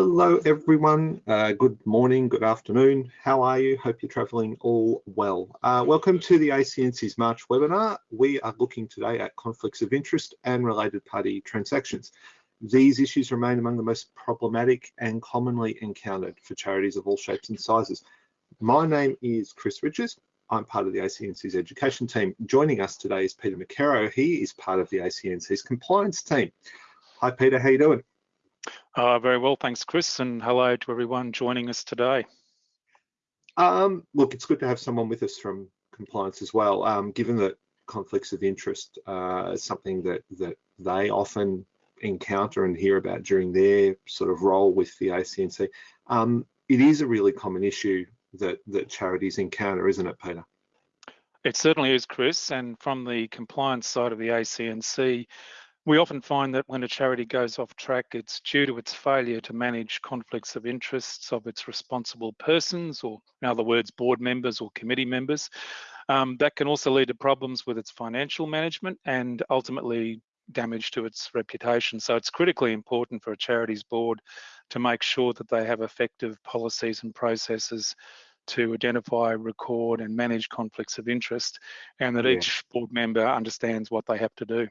Hello everyone, uh, good morning, good afternoon, how are you? Hope you're travelling all well. Uh, welcome to the ACNC's March webinar. We are looking today at conflicts of interest and related party transactions. These issues remain among the most problematic and commonly encountered for charities of all shapes and sizes. My name is Chris Richards. I'm part of the ACNC's education team. Joining us today is Peter McKerrow. He is part of the ACNC's compliance team. Hi Peter, how you doing? Uh, very well, thanks, Chris, and hello to everyone joining us today. Um, look, it's good to have someone with us from compliance as well, um, given that conflicts of interest uh, is something that, that they often encounter and hear about during their sort of role with the ACNC. Um, it is a really common issue that, that charities encounter, isn't it, Peter? It certainly is, Chris, and from the compliance side of the ACNC, we often find that when a charity goes off track, it's due to its failure to manage conflicts of interests of its responsible persons, or in other words, board members or committee members. Um, that can also lead to problems with its financial management and ultimately damage to its reputation. So it's critically important for a charity's board to make sure that they have effective policies and processes to identify, record and manage conflicts of interest and that yeah. each board member understands what they have to do.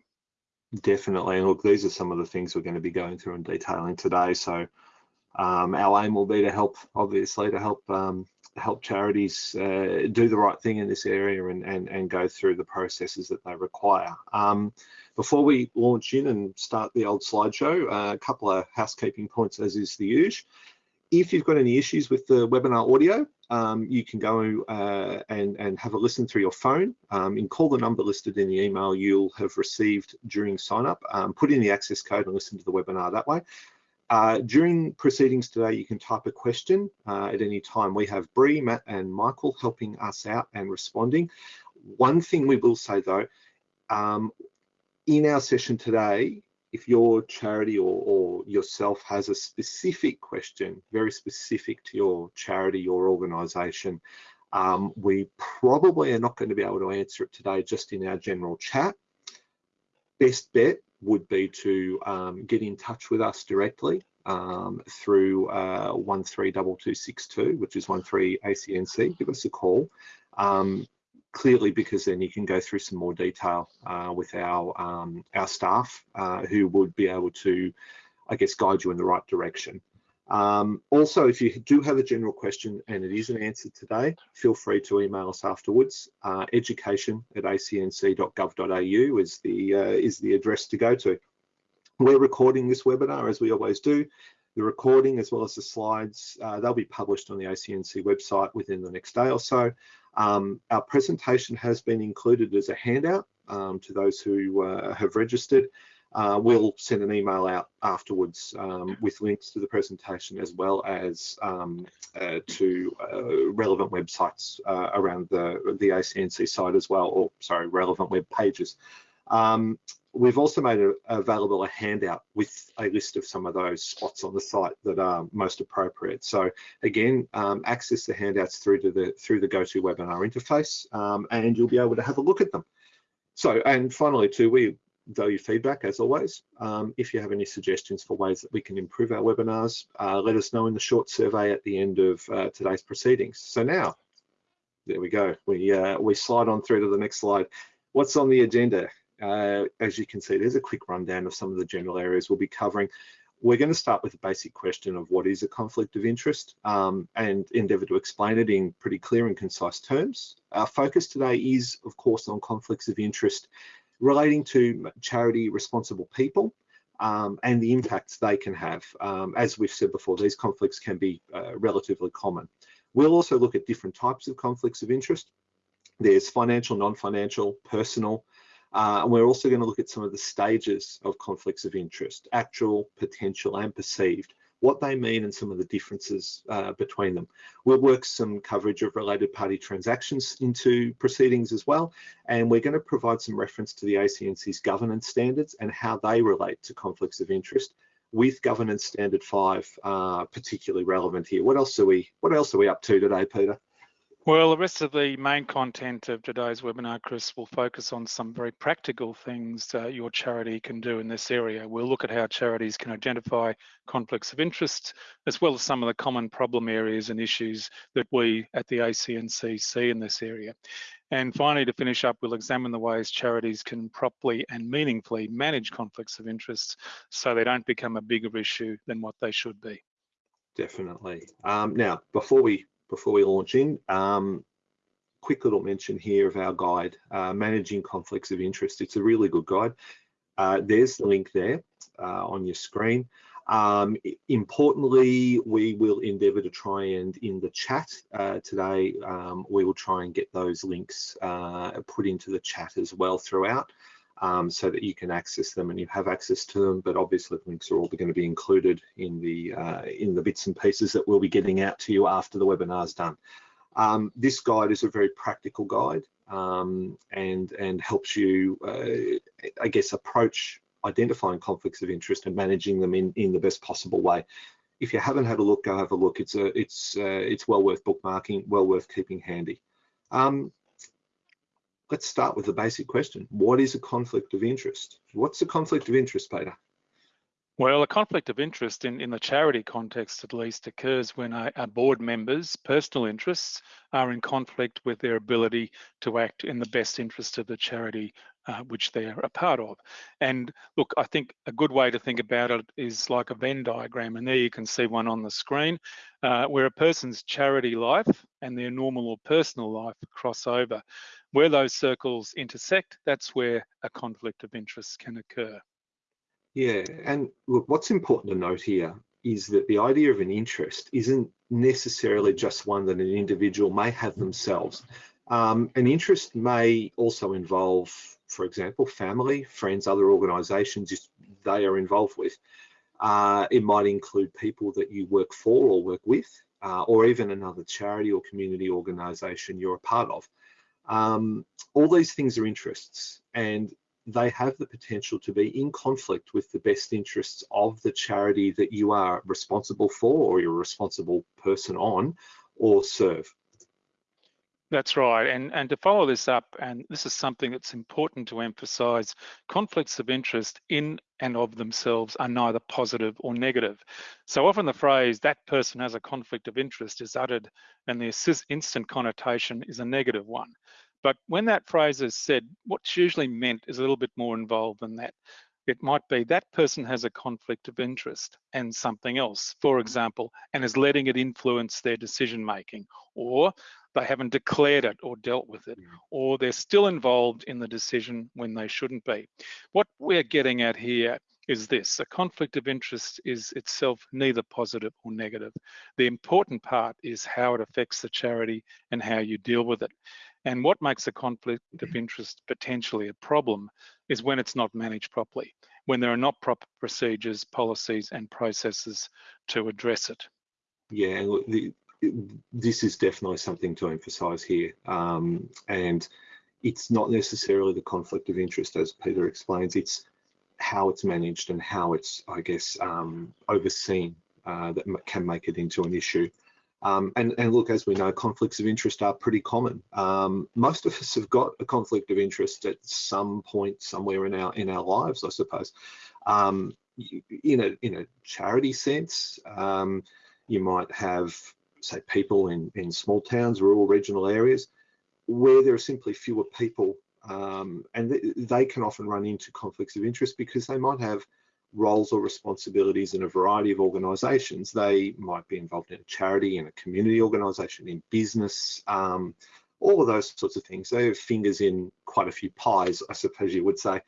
Definitely. And look, these are some of the things we're going to be going through and detailing today. So um, our aim will be to help, obviously, to help um, help charities uh, do the right thing in this area and, and, and go through the processes that they require. Um, before we launch in and start the old slideshow, uh, a couple of housekeeping points as is the usual. If you've got any issues with the webinar audio, um, you can go uh, and, and have a listen through your phone um, and call the number listed in the email you'll have received during sign up. Um, put in the access code and listen to the webinar that way. Uh, during proceedings today, you can type a question uh, at any time. We have Bree, Matt and Michael helping us out and responding. One thing we will say though, um, in our session today, if your charity or, or, yourself has a specific question, very specific to your charity or organization, um, we probably are not going to be able to answer it today just in our general chat. Best bet would be to um, get in touch with us directly um, through uh, 132262, which is 13ACNC. Give us a call. Um, clearly because then you can go through some more detail uh, with our um, our staff uh, who would be able to, I guess, guide you in the right direction. Um, also, if you do have a general question and it isn't answered today, feel free to email us afterwards. Uh, education at acnc.gov.au is the uh, is the address to go to. We're recording this webinar as we always do. The recording as well as the slides, uh, they'll be published on the ACNC website within the next day or so. Um, our presentation has been included as a handout um, to those who uh, have registered. Uh, we'll send an email out afterwards um, with links to the presentation as well as um, uh, to uh, relevant websites uh, around the, the ACNC site as well, or sorry, relevant web pages. Um, we've also made a, available a handout with a list of some of those spots on the site that are most appropriate. So again, um, access the handouts through to the through the GoToWebinar interface, um, and you'll be able to have a look at them. So, and finally, too, we value feedback as always. Um, if you have any suggestions for ways that we can improve our webinars, uh, let us know in the short survey at the end of uh, today's proceedings. So now, there we go. We uh, we slide on through to the next slide. What's on the agenda? Uh, as you can see, there's a quick rundown of some of the general areas we'll be covering. We're going to start with the basic question of what is a conflict of interest um, and endeavour to explain it in pretty clear and concise terms. Our focus today is, of course, on conflicts of interest relating to charity responsible people um, and the impacts they can have. Um, as we've said before, these conflicts can be uh, relatively common. We'll also look at different types of conflicts of interest. There's financial, non-financial, personal, uh, and we're also going to look at some of the stages of conflicts of interest, actual, potential, and perceived, what they mean and some of the differences uh, between them. We'll work some coverage of related party transactions into proceedings as well, and we're going to provide some reference to the ACNC's governance standards and how they relate to conflicts of interest with governance standard five uh, particularly relevant here. What else are we what else are we up to today, Peter? Well, the rest of the main content of today's webinar, Chris, will focus on some very practical things uh, your charity can do in this area. We'll look at how charities can identify conflicts of interest, as well as some of the common problem areas and issues that we at the ACNC see in this area. And finally, to finish up, we'll examine the ways charities can properly and meaningfully manage conflicts of interest so they don't become a bigger issue than what they should be. Definitely. Um, now, before we before we launch in, um, quick little mention here of our guide, uh, Managing Conflicts of Interest. It's a really good guide. Uh, there's the link there uh, on your screen. Um, importantly, we will endeavour to try and in the chat uh, today, um, we will try and get those links uh, put into the chat as well throughout um, so that you can access them and you have access to them. But obviously, links are all going to be included in the uh, in the bits and pieces that we'll be getting out to you after the webinar is done. Um, this guide is a very practical guide um, and and helps you, uh, I guess, approach identifying conflicts of interest and managing them in in the best possible way. If you haven't had a look, go have a look. It's a it's uh, it's well worth bookmarking, well worth keeping handy. Um, let's start with the basic question. What is a conflict of interest? What's a conflict of interest, Peter? Well, a conflict of interest in, in the charity context at least occurs when a, board members' personal interests are in conflict with their ability to act in the best interest of the charity uh, which they're a part of. And look, I think a good way to think about it is like a Venn diagram, and there you can see one on the screen, uh, where a person's charity life and their normal or personal life cross over. Where those circles intersect, that's where a conflict of interest can occur. Yeah, and look, what's important to note here is that the idea of an interest isn't necessarily just one that an individual may have themselves. Um, an interest may also involve, for example, family, friends, other organisations they are involved with. Uh, it might include people that you work for or work with, uh, or even another charity or community organisation you're a part of. Um, all these things are interests, and they have the potential to be in conflict with the best interests of the charity that you are responsible for or you're a responsible person on or serve. That's right. And, and to follow this up, and this is something that's important to emphasize, conflicts of interest in and of themselves are neither positive or negative. So often the phrase, that person has a conflict of interest is uttered and the instant connotation is a negative one. But when that phrase is said, what's usually meant is a little bit more involved than that. It might be that person has a conflict of interest and something else, for example, and is letting it influence their decision making, or they haven't declared it or dealt with it, mm. or they're still involved in the decision when they shouldn't be. What we're getting at here is this, a conflict of interest is itself neither positive or negative. The important part is how it affects the charity and how you deal with it. And what makes a conflict of mm. interest potentially a problem is when it's not managed properly, when there are not proper procedures, policies and processes to address it. Yeah, the, this is definitely something to emphasise here. Um, and it's not necessarily the conflict of interest, as Peter explains, it's how it's managed and how it's, I guess, um, overseen uh, that can make it into an issue. Um, and, and, look, as we know, conflicts of interest are pretty common. Um, most of us have got a conflict of interest at some point somewhere in our in our lives, I suppose. Um, in a in a charity sense, um, you might have, say, people in in small towns, rural, regional areas, where there are simply fewer people, um, and th they can often run into conflicts of interest because they might have roles or responsibilities in a variety of organisations. They might be involved in a charity, in a community organisation, in business, um, all of those sorts of things. They have fingers in quite a few pies, I suppose you would say.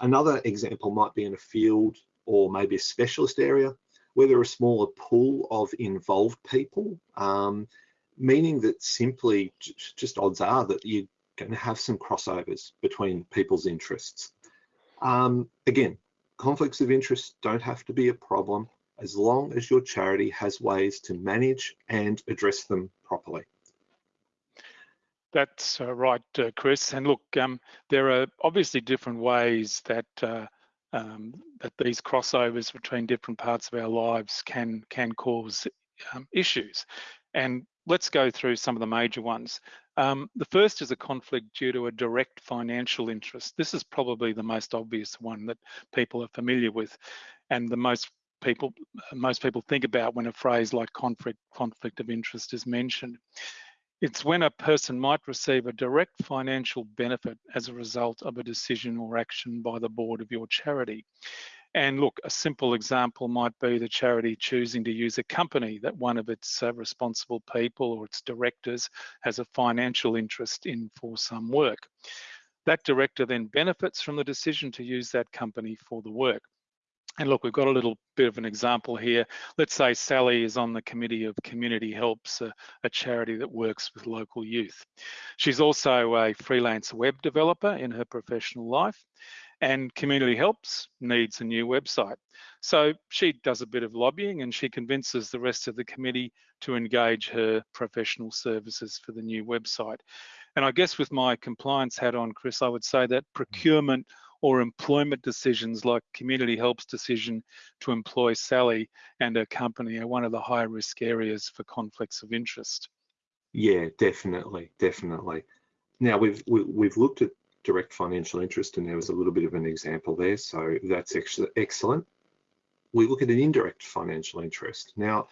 Another example might be in a field or maybe a specialist area are a smaller pool of involved people, um, meaning that simply just odds are that you're going to have some crossovers between people's interests. Um, again, conflicts of interest don't have to be a problem as long as your charity has ways to manage and address them properly. That's uh, right, uh, Chris. And look, um, there are obviously different ways that uh, um, that these crossovers between different parts of our lives can can cause um, issues. And let's go through some of the major ones. Um, the first is a conflict due to a direct financial interest. This is probably the most obvious one that people are familiar with and the most people most people think about when a phrase like conflict conflict of interest is mentioned. It's when a person might receive a direct financial benefit as a result of a decision or action by the board of your charity. And look, a simple example might be the charity choosing to use a company that one of its uh, responsible people or its directors has a financial interest in for some work. That director then benefits from the decision to use that company for the work. And look, we've got a little bit of an example here. Let's say Sally is on the committee of Community Helps, a, a, charity that works with local youth. She's also a freelance web developer in her professional life and Community Helps needs a new website. So she does a bit of lobbying and she convinces the rest of the committee to engage her professional services for the new website. And I guess with my compliance hat on, Chris, I would say that mm-hmm. procurement or employment decisions like Community Help's decision to employ Sally and her company are one of the high risk areas for conflicts of interest. Yeah, definitely, definitely. Now we've we, have looked at direct financial interest and there was a little bit of an example there, so that's actually excellent. We look at an indirect financial interest. Now,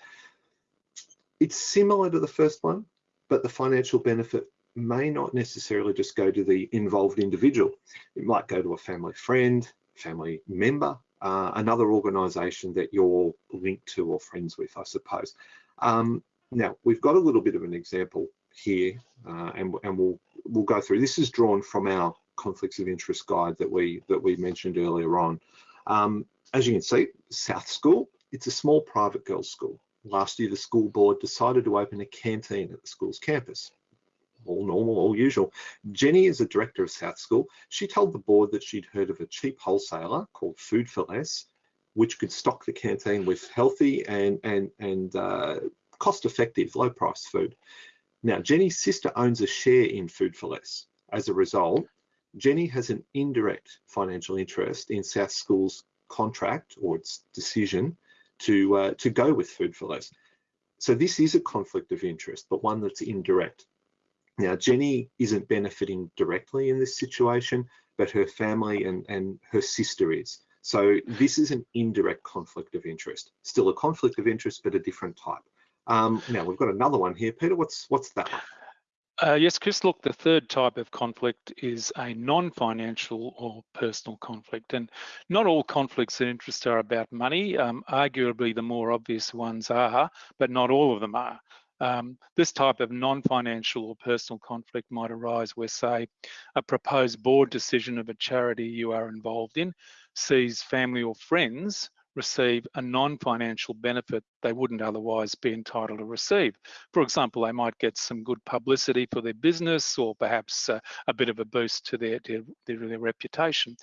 it's similar to the first one, but the financial benefit may not necessarily just go to the involved individual. It might go to a family friend, family member, uh, another organisation that you're linked to or friends with, I suppose. Um, now, we've got a little bit of an example here, uh, and, and we'll we'll go through. This is drawn from our conflicts of interest guide that we that we mentioned earlier on. Um, as you can see, South School, it's a small private girls' school. Last year, the school board decided to open a canteen at the school's campus all normal, all usual. Jenny is a director of South School. She told the board that she'd heard of a cheap wholesaler called Food for Less, which could stock the canteen with healthy and and and uh, cost-effective, low-priced food. Now, Jenny's sister owns a share in Food for Less. As a result, Jenny has an indirect financial interest in South School's contract or its decision to uh, to go with Food for Less. So this is a conflict of interest, but one that's indirect. Now, Jenny isn't benefiting directly in this situation, but her family and, and her sister is. So this is an indirect conflict of interest. Still a conflict of interest, but a different type. Um, now we've got another one here. Peter, what's what's that one? Uh, yes, Chris, look, the third type of conflict is a non-financial or personal conflict. And not all conflicts of interest are about money. Um, arguably, the more obvious ones are, but not all of them are. Um, this type of non-financial or personal conflict might arise where, say, a proposed board decision of a charity you are involved in sees family or friends receive a non-financial benefit they wouldn't otherwise be entitled to receive. For example, they might get some good publicity for their business or perhaps uh, a bit of a boost to their, their, their, reputation.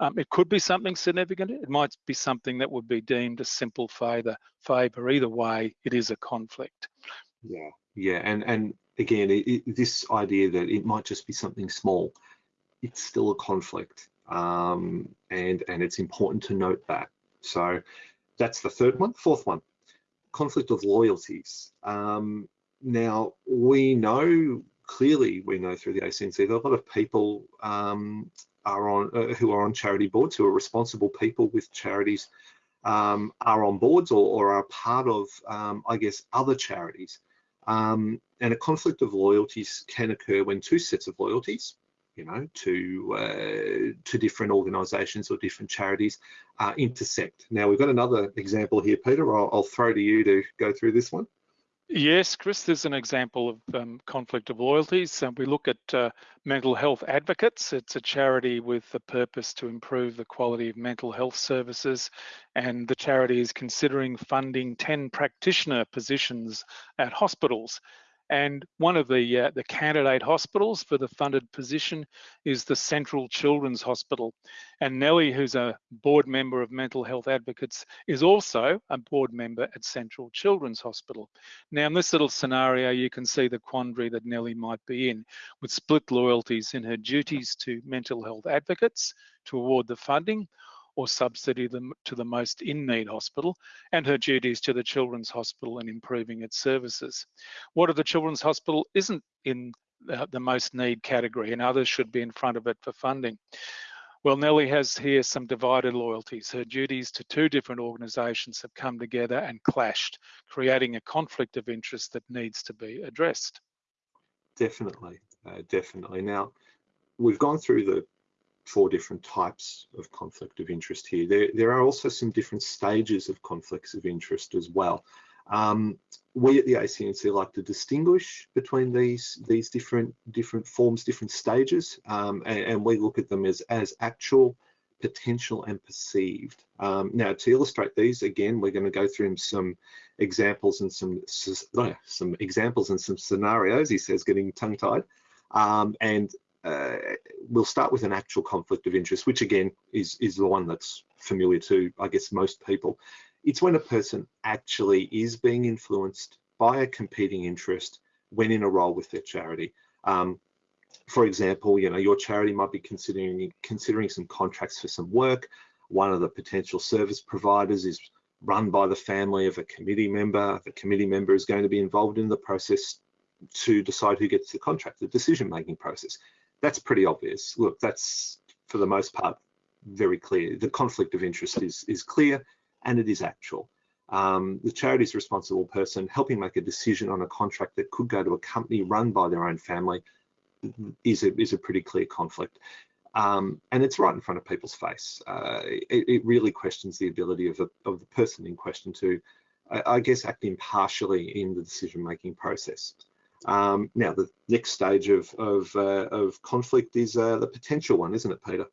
Um, it could be something significant. It might be something that would be deemed a simple. Favour. Either way, it is a conflict. Yeah, yeah, and and again, it, it, this idea that it might just be something small, it's still a conflict, um, and and it's important to note that. So that's the third one. Fourth one, conflict of loyalties. Um, now we know clearly, we know through the ACNC that a lot of people um, are on uh, who are on charity boards, who are responsible people with charities, um, are on boards or, or are part of, um, I guess, other charities. Um, and a conflict of loyalties can occur when two sets of loyalties, you know, to uh, to different organisations or different charities uh, intersect. Now we've got another example here, Peter. I'll, I'll throw to you to go through this one. Yes, Chris, there's an example of um, conflict of loyalties. we look at uh, Mental Health Advocates. It's a charity with the purpose to improve the quality of mental health services. And the charity is considering funding 10 practitioner positions at hospitals. And one of the, uh, the candidate hospitals for the funded position is the Central Children's Hospital. And Nellie, who's a board member of Mental Health Advocates, is also a board member at Central Children's Hospital. Now, in this little scenario, you can see the quandary that Nellie might be in with split loyalties in her duties to mental health advocates to award the funding or subsidy them to the most in-need hospital, and her duties to the Children's Hospital and improving its services. What if the Children's Hospital isn't in the most need category and others should be in front of it for funding? Well, Nellie has here some divided loyalties. Her duties to two different organisations have come together and clashed, creating a conflict of interest that needs to be addressed. Definitely, uh, definitely. Now, we've gone through the four different types of conflict of interest here. There, there are also some different stages of conflicts of interest as well. Um, we at the ACNC like to distinguish between these these different different forms, different stages, um, and, and, we look at them as as actual, potential, and perceived. Um, now, to illustrate these, again, we're going to go through some examples and some some examples and some scenarios. He says, getting tongue tied, um, and uh, we'll start with an actual conflict of interest, which again is is the one that's familiar to I guess most people. It's when a person actually is being influenced by a competing interest when in a role with their charity. Um, for example, you know, your charity might be considering considering some contracts for some work. One of the potential service providers is run by the family of a committee member. The committee member is going to be involved in the process to decide who gets the contract, the decision-making process. That's pretty obvious. Look, that's for the most part very clear. The conflict of interest is is clear and it is actual. Um, the charity's responsible person helping make a decision on a contract that could go to a company run by their own family is a, is a pretty clear conflict. Um, and it's right in front of people's face. Uh, it, it, really questions the ability of the, of the person in question to, I, I guess, act impartially in the decision-making process. Um, now, the next stage of, of, uh, of conflict is uh, the potential one, isn't it, Peter?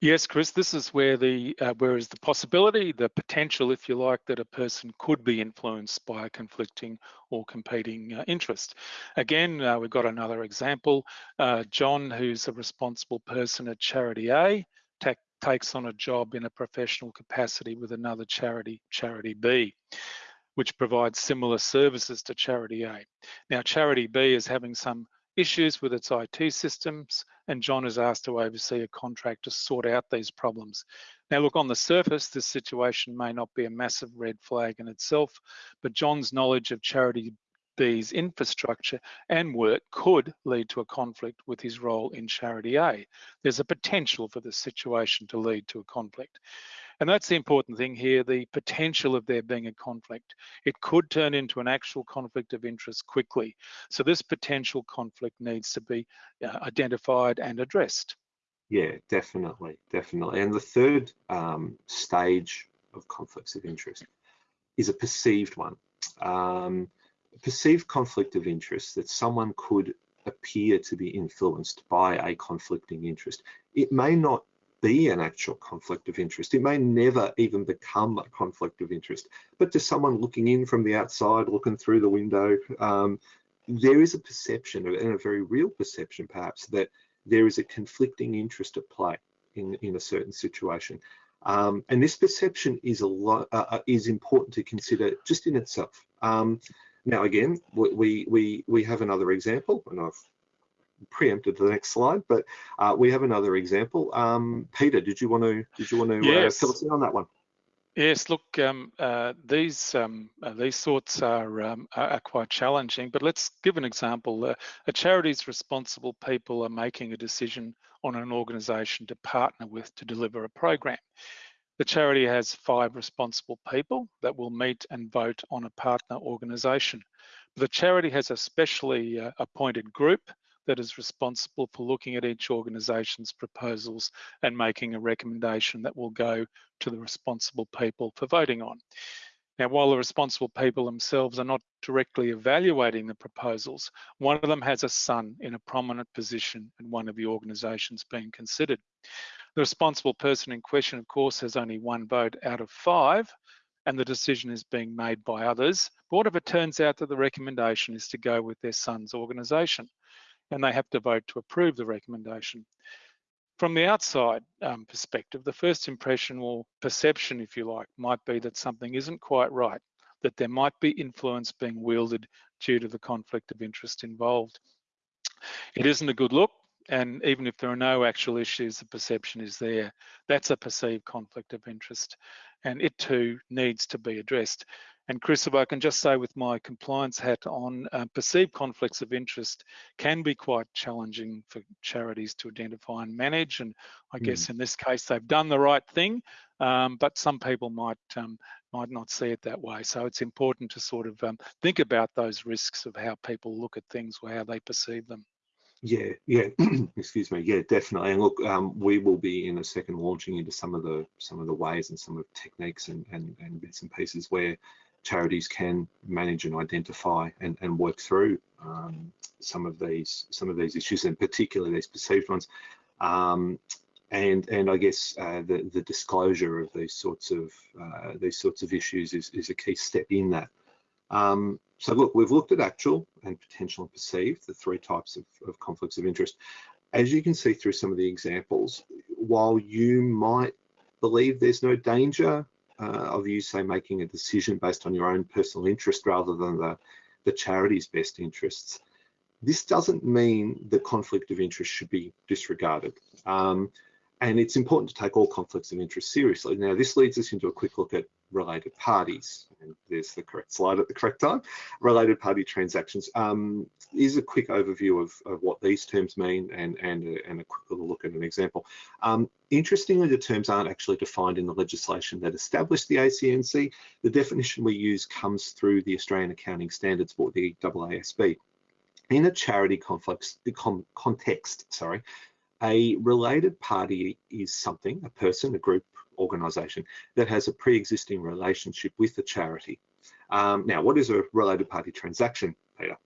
Yes, Chris, this is where the uh, where is the possibility, the potential, if you like, that a person could be influenced by a conflicting or competing uh, interest. Again, uh, we've got another example. Uh, John, who's a responsible person at Charity A, takes on a job in a professional capacity with another charity, Charity B which provides similar services to Charity A. Now, Charity B is having some issues with its IT systems, and John is asked to oversee a contract to sort out these problems. Now, look, on the surface, this situation may not be a massive red flag in itself, but John's knowledge of Charity B's infrastructure and work could lead to a conflict with his role in Charity A. There's a potential for this situation to lead to a conflict. And that's the important thing here, the potential of there being a conflict. It could turn into an actual conflict of interest quickly. So this potential conflict needs to be uh, identified and addressed. Yeah, definitely, definitely. And the third um, stage of conflicts of interest is a perceived one. Um, perceived conflict of interest that someone could appear to be influenced by a conflicting interest. It may not be an actual conflict of interest. It may never even become a conflict of interest, but to someone looking in from the outside, looking through the window, um, there is a perception, and a very real perception perhaps, that there is a conflicting interest at play in, in a certain situation. Um, and this perception is a lot uh, uh is important to consider just in itself. Um, now, again, we we we have another example, and I've preempted the next slide, but uh, we have another example. Um, Peter, did you want to did you want to yes. uh, fill us in on that one? Yes, look, um, uh, these um, uh, these sorts are, um, are quite challenging, but let's give an example. Uh, a charity's responsible people are making a decision on an organisation to partner with to deliver a program. The charity has five responsible people that will meet and vote on a partner organisation. The charity has a specially uh, appointed group that is responsible for looking at each organisation's proposals and making a recommendation that will go to the responsible people for voting on. Now, while the responsible people themselves are not directly evaluating the proposals, one of them has a son in a prominent position in one of the organisations being considered. The responsible person in question, of course, has only one vote out of five, and the decision is being made by others. But what if it turns out that the recommendation is to go with their son's organisation? And they have to vote to approve the recommendation. From the outside um, perspective, the first impression or perception, if you like, might be that something isn't quite right, that there might be influence being wielded due to the conflict of interest involved. It isn't a good look, and even if there are no actual issues, the perception is there. That's a perceived conflict of interest, and it too needs to be addressed. And Chris, if I can just say with my compliance hat on, uh, perceived conflicts of interest can be quite challenging for charities to identify and manage. And I mm. guess in this case, they've done the right thing, um, but some people might um, might not see it that way. So it's important to sort of um, think about those risks of how people look at things or how they perceive them. Yeah, yeah, excuse me. Yeah, definitely. And look, um, we will be in a second launching into some of the some of the ways and some of the techniques and, and, and bits and pieces where charities can manage and identify and, and work through um, some of these some of these issues, and particularly these perceived ones. Um, and and I guess uh, the the disclosure of these sorts of uh, these sorts of issues is is a key step in that. Um, so look, we've looked at actual and potential and perceived, the three types of, of conflicts of interest. As you can see through some of the examples, while you might believe there's no danger uh, of you say making a decision based on your own personal interest rather than the, the charity's best interests, this doesn't mean the conflict of interest should be disregarded. Um, and it's important to take all conflicts of interest seriously. Now, this leads us into a quick look at related parties. And there's the correct slide at the correct time. Related party transactions um, is a quick overview of, of what these terms mean and, and, a, and a quick little look at an example. Um, interestingly, the terms aren't actually defined in the legislation that established the ACNC. The definition we use comes through the Australian Accounting Standards Board, the AASB. In a charity conflicts, context, sorry, a related party is something, a person, a group, organisation that has a pre-existing relationship with the charity. Um, now, what is a related party transaction, Peter?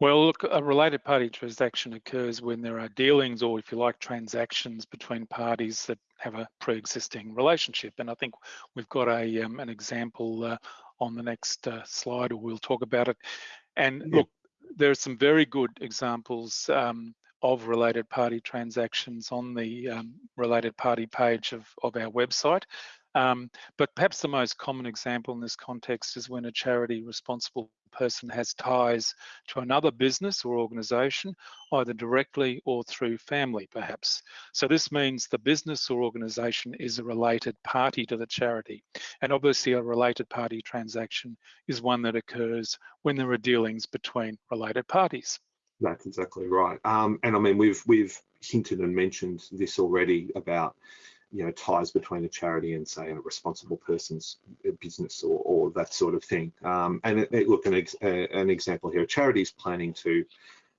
Well, look, a related party transaction occurs when there are dealings or, if you like, transactions between parties that have a pre-existing relationship. And I think we've got a um, an example uh, on the next uh, slide, or we'll talk about it. And yeah. look, there are some very good examples um, of related party transactions on the um, related party page of, of our website. Um, but perhaps the most common example in this context is when a charity responsible person has ties to another business or organisation, either directly or through family, perhaps. So this means the business or organisation is a related party to the charity. And obviously a related party transaction is one that occurs when there are dealings between related parties. That's exactly right. Um, and I mean, we've we've hinted and mentioned this already about you know ties between a charity and say a responsible person's business or, or that sort of thing. Um, and it, it, look, an, ex, an example here: a charity is planning to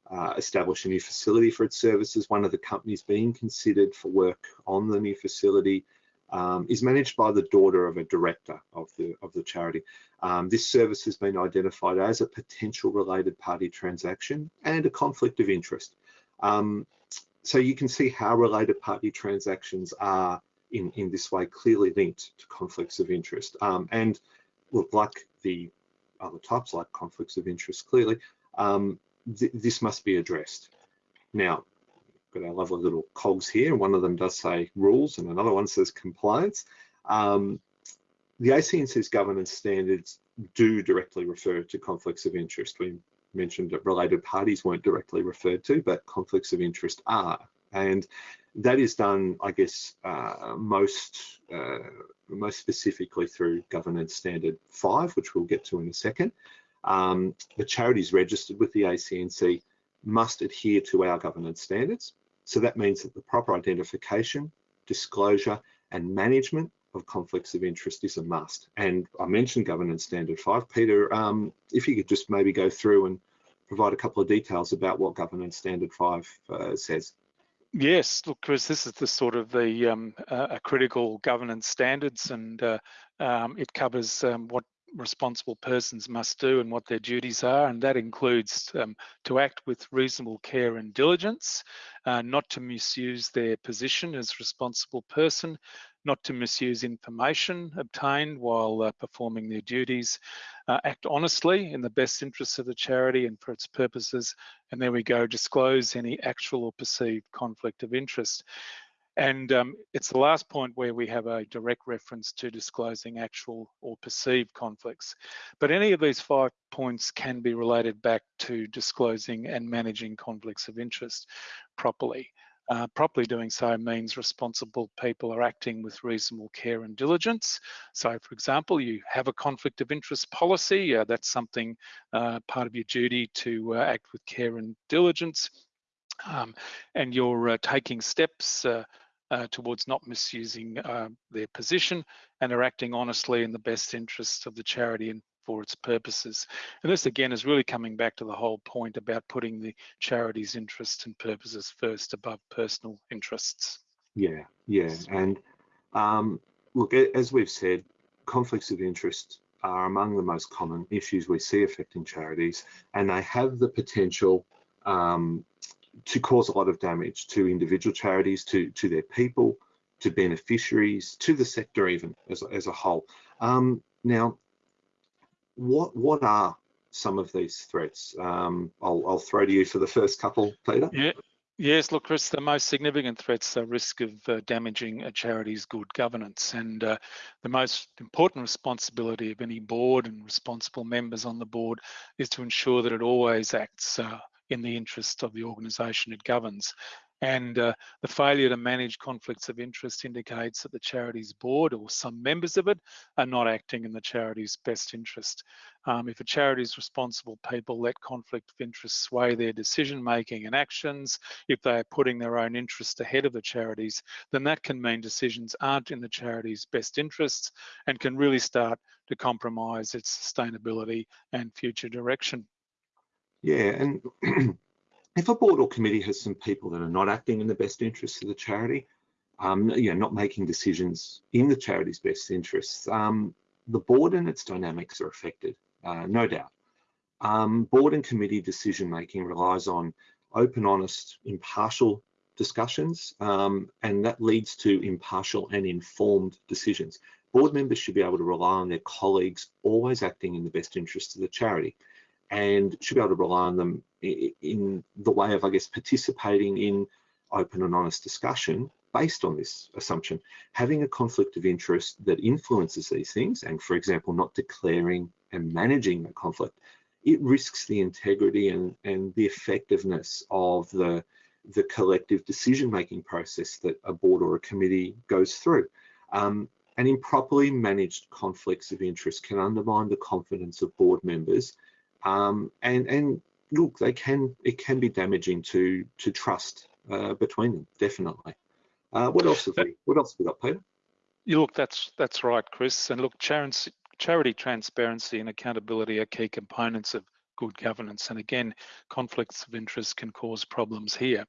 uh, establish a new facility for its services. One of the companies being considered for work on the new facility um, is managed by the daughter of a director of the of the charity. Um, this service has been identified as a potential related party transaction and a conflict of interest. Um, so you can see how related party transactions are in, in this way clearly linked to conflicts of interest. Um, and look, like the other types like conflicts of interest clearly, um, th this must be addressed. Now, got our lovely little cogs here. One of them does say rules and another one says compliance. Um, the ACNC's governance standards do directly refer to conflicts of interest. We mentioned that related parties weren't directly referred to, but conflicts of interest are. And that is done, I guess, uh, most uh, most specifically through Governance Standard 5, which we'll get to in a second. Um, the charities registered with the ACNC must adhere to our governance standards. So that means that the proper identification, disclosure and management of conflicts of interest is a must. And I mentioned governance standard five. Peter, um, if you could just maybe go through and provide a couple of details about what governance standard five uh, says. Yes, look, Chris, this is the sort of the um, uh, critical governance standards, and uh, um, it covers um, what responsible persons must do and what their duties are, and that includes um, to act with reasonable care and diligence, uh, not to misuse their position as responsible person, not to misuse information obtained while uh, performing their duties, uh, act honestly in the best interests of the charity and for its purposes, and there we go, disclose any actual or perceived conflict of interest. And um, it's the last point where we have a direct reference to disclosing actual or perceived conflicts. But any of these five points can be related back to disclosing and managing conflicts of interest properly. Uh, properly doing so means responsible people are acting with reasonable care and diligence. So for example, you have a conflict of interest policy, uh, that's something uh, part of your duty to uh, act with care and diligence. Um, and you're uh, taking steps uh, towards not misusing uh, their position and are acting honestly in the best interests of the charity and for its purposes. And this again is really coming back to the whole point about putting the charity's interests and purposes first above personal interests. Yeah, yeah. And um, look, as we've said, conflicts of interest are among the most common issues we see affecting charities, and they have the potential um, to cause a lot of damage to individual charities, to, to their people, to beneficiaries, to the sector even as, as a whole. Um, now, what what are some of these threats? Um, I'll, I'll throw to you for the first couple, Peter. Yeah. Yes, look, Chris, the most significant threats are risk of uh, damaging a charity's good governance. And uh, the most important responsibility of any board and responsible members on the board is to ensure that it always acts uh, in the interests of the organisation it governs. And uh, the failure to manage conflicts of interest indicates that the charity's board or some members of it are not acting in the charity's best interest. Um, if a charity's responsible people let conflict of interest sway their decision making and actions, if they are putting their own interest ahead of the charity's, then that can mean decisions aren't in the charity's best interests and can really start to compromise its sustainability and future direction. Yeah, and if a board or committee has some people that are not acting in the best interests of the charity, um, you know, not making decisions in the charity's best interests, um, the board and its dynamics are affected, uh, no doubt. Um, board and committee decision making relies on open, honest, impartial discussions, um, and that leads to impartial and informed decisions. Board members should be able to rely on their colleagues always acting in the best interests of the charity and should be able to rely on them in the way of, I guess, participating in open and honest discussion based on this assumption. Having a conflict of interest that influences these things, and for example, not declaring and managing the conflict, it risks the integrity and, and the effectiveness of the, the collective decision-making process that a board or a committee goes through. Um, and improperly managed conflicts of interest can undermine the confidence of board members um, and and look, they can it can be damaging to to trust uh, between them, definitely. Uh, what else have we What else have we got, Peter? You look, that's that's right, Chris. And look, charity, charity transparency and accountability are key components of good governance. And again, conflicts of interest can cause problems here.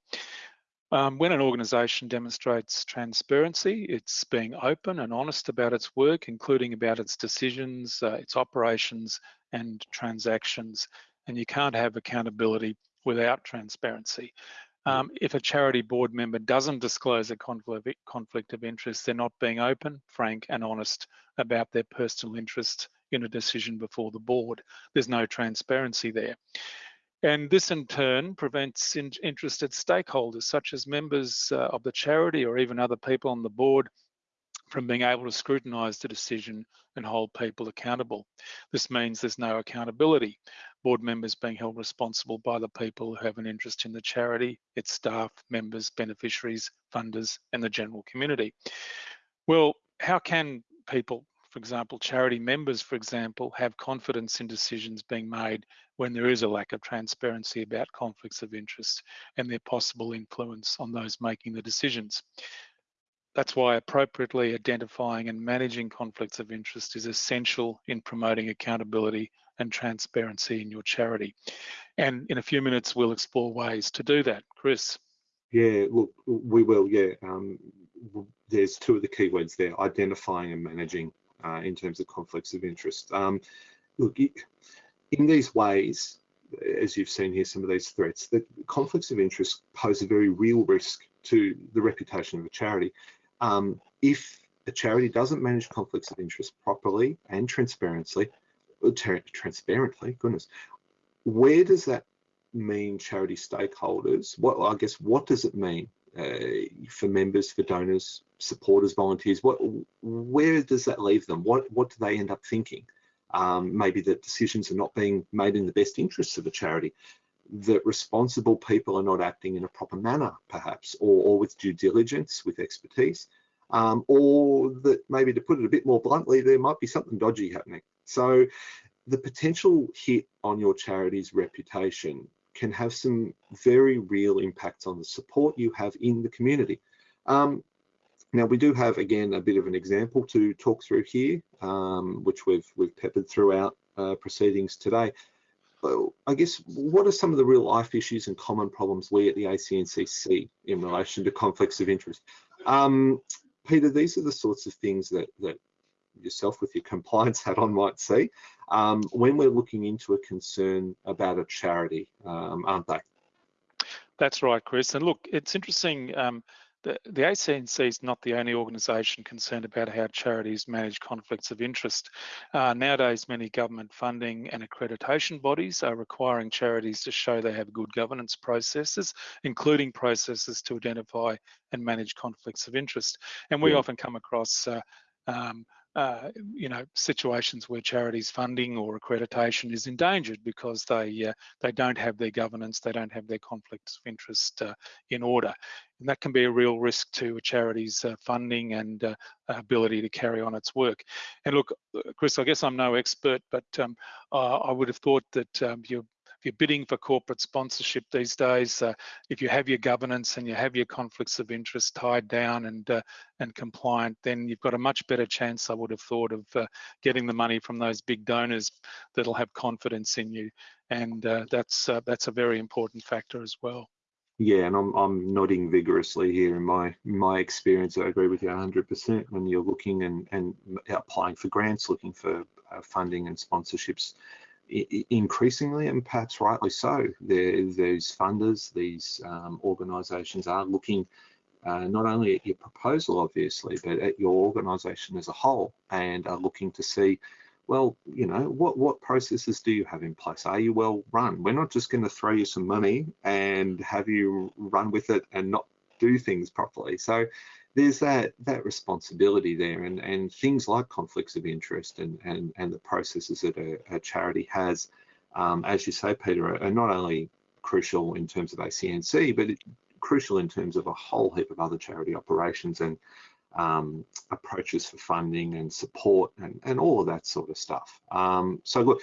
Um, when an organisation demonstrates transparency, it's being open and honest about its work, including about its decisions, uh, its operations and transactions. And you can't have accountability without transparency. Mm. Um, if a charity board member doesn't disclose a conflict of interest, they're not being open, frank and honest about their personal interest in a decision before the board. There's no transparency there. And this in turn prevents in interested stakeholders such as members uh, of the charity or even other people on the board from being able to scrutinise the decision and hold people accountable. This means there's no accountability. Board members being held responsible by the people who have an interest in the charity, its staff, members, beneficiaries, funders and the general community. Well, how can people for example, charity members, for example, have confidence in decisions being made when there is a lack of transparency about conflicts of interest and their possible influence on those making the decisions. That's why appropriately identifying and managing conflicts of interest is essential in promoting accountability and transparency in your charity. And in a few minutes, we'll explore ways to do that. Chris. Yeah, look, we will, yeah. Um, there's two of the key words there, identifying and managing uh, in terms of conflicts of interest. Um, look, in these ways, as you've seen here, some of these threats, the conflicts of interest pose a very real risk to the reputation of a charity. Um, if a charity doesn't manage conflicts of interest properly and transparently, transparently, goodness, where does that mean charity stakeholders? What I guess what does it mean uh, for members, for donors, supporters, volunteers? What, where does that leave them? What, what do they end up thinking? Um, maybe that decisions are not being made in the best interests of the charity, that responsible people are not acting in a proper manner, perhaps, or, or with due diligence, with expertise, um, or that maybe to put it a bit more bluntly, there might be something dodgy happening. So the potential hit on your charity's reputation can have some very real impacts on the support you have in the community. Um, now we do have again a bit of an example to talk through here, um, which we've we've peppered throughout uh, proceedings today. Well, I guess what are some of the real life issues and common problems we at the ACNC see in relation to conflicts of interest? Um, Peter, these are the sorts of things that that yourself with your compliance hat on might see um, when we're looking into a concern about a charity, um, aren't they? That's right, Chris. And look, it's interesting. Um, the, the ACNC is not the only organisation concerned about how charities manage conflicts of interest. Uh, nowadays, many government funding and accreditation bodies are requiring charities to show they have good governance processes, including processes to identify and manage conflicts of interest. And we yeah. often come across uh, um, uh, you know, situations where charities funding or accreditation is endangered because they uh, they don't have their governance, they don't have their conflicts of interest uh, in order, and that can be a real risk to a charity's uh, funding and uh, ability to carry on its work. And look, Chris, I guess I'm no expert, but um, I would have thought that um, you're you're bidding for corporate sponsorship these days, uh, if you have your governance and you have your conflicts of interest tied down and uh, and compliant, then you've got a much better chance, I would have thought, of uh, getting the money from those big donors that'll have confidence in you, and uh, that's uh, that's a very important factor as well. Yeah, and I'm I'm nodding vigorously here. In my my experience, I agree with you 100%. When you're looking and and applying for grants, looking for uh, funding and sponsorships, increasingly, and perhaps rightly so, these funders, these um, organisations are looking uh, not only at your proposal, obviously, but at your organisation as a whole, and are looking to see, well, you know, what what processes do you have in place? Are you well run? We're not just going to throw you some money and have you run with it and not do things properly. So there's that that responsibility there and and things like conflicts of interest and and and the processes that a, a charity has um, as you say peter are, not only crucial in terms of acnc but it, crucial in terms of a whole heap of other charity operations and um, approaches for funding and support and, and all of that sort of stuff. Um, so look,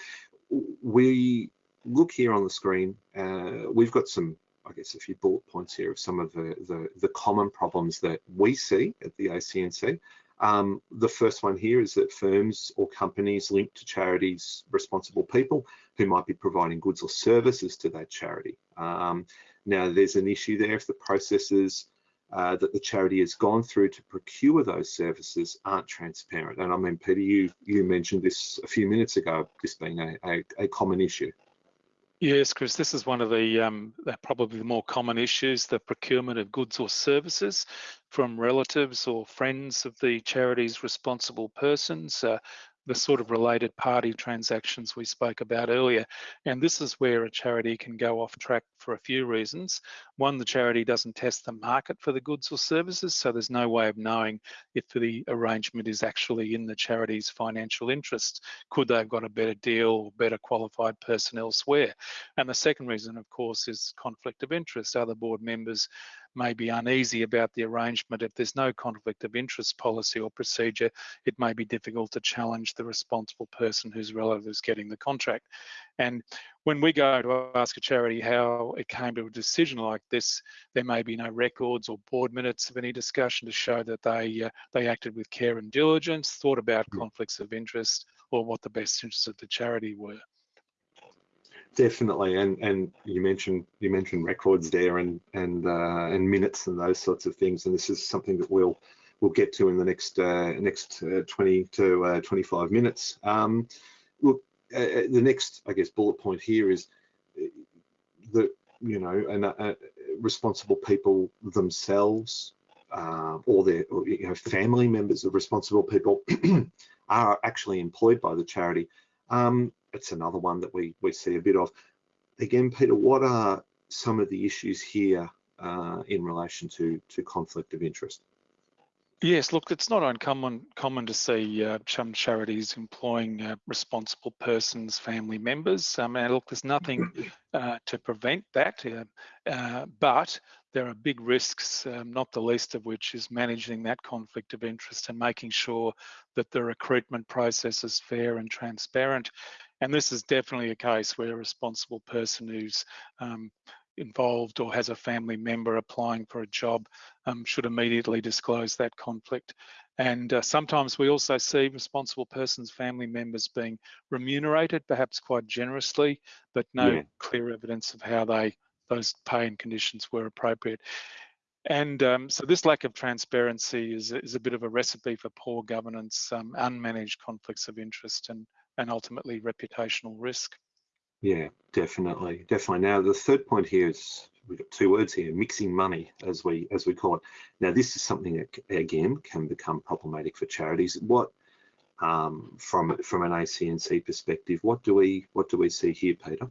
we look here on the screen, uh, we've got some I guess a few bullet points here of some of the, the, the common problems that we see at the ACNC. Um, the first one here is that firms or companies linked to charities, responsible people who might be providing goods or services to that charity. Um, now, there's an issue there if the processes uh, that the charity has gone through to procure those services aren't transparent. And I mean, Peter, you you mentioned this a few minutes ago, this being a, a, a common issue. Yes, Chris, this is one of the um, probably the more common issues, the procurement of goods or services from relatives or friends of the charity's responsible persons. Uh, the sort of related party transactions we spoke about earlier. And this is where a charity can go off track for a few reasons. One, the charity doesn't test the market for the goods or services, so there's no way of knowing if the arrangement is actually in the charity's financial interests. Could they have got a better deal or better qualified person elsewhere? And the second reason, of course, is conflict of interest. Other board members may be uneasy about the arrangement. If there's no conflict of interest policy or procedure, it may be difficult to challenge the responsible person whose relative is getting the contract. And when we go to ask a charity how it came to a decision like this, there may be no records or board minutes of any discussion to show that they uh, they acted with care and diligence, thought about conflicts of interest, or what the best interests of the charity were. Definitely, and and you mentioned you mentioned records there and and uh, and minutes and those sorts of things, and this is something that we'll we'll get to in the next uh, next uh, 20 to uh, 25 minutes. Um, look, uh, uh, the next I guess bullet point here is that you know and responsible people themselves or their or, you know family members of responsible people are actually employed by the charity. Um, it's another one that we, we see a bit of. Again, Peter, what are some of the issues here uh, in relation to to conflict of interest? Yes, look, it's not uncommon common to see uh, some charities employing uh, responsible persons, family members. Um, and look, there's nothing uh, to prevent that, uh, uh, but there are big risks, um, not the least of which is managing that conflict of interest and making sure that the recruitment process is fair and transparent. And this is definitely a case where a responsible person who's um, involved or has a family member applying for a job um, should immediately disclose that conflict. And uh, sometimes we also see responsible persons, family members being remunerated, perhaps quite generously, but no yeah. clear evidence of how they those pay and conditions were appropriate. And um, so this lack of transparency is, is a bit of a recipe for poor governance, um, unmanaged conflicts of interest, and, and ultimately reputational risk. Yeah, definitely, definitely. Now the third point here is we've got two words here: mixing money, as we as we call it. Now this is something that again can become problematic for charities. What um, from from an ACNC perspective, what do we what do we see here, Peter?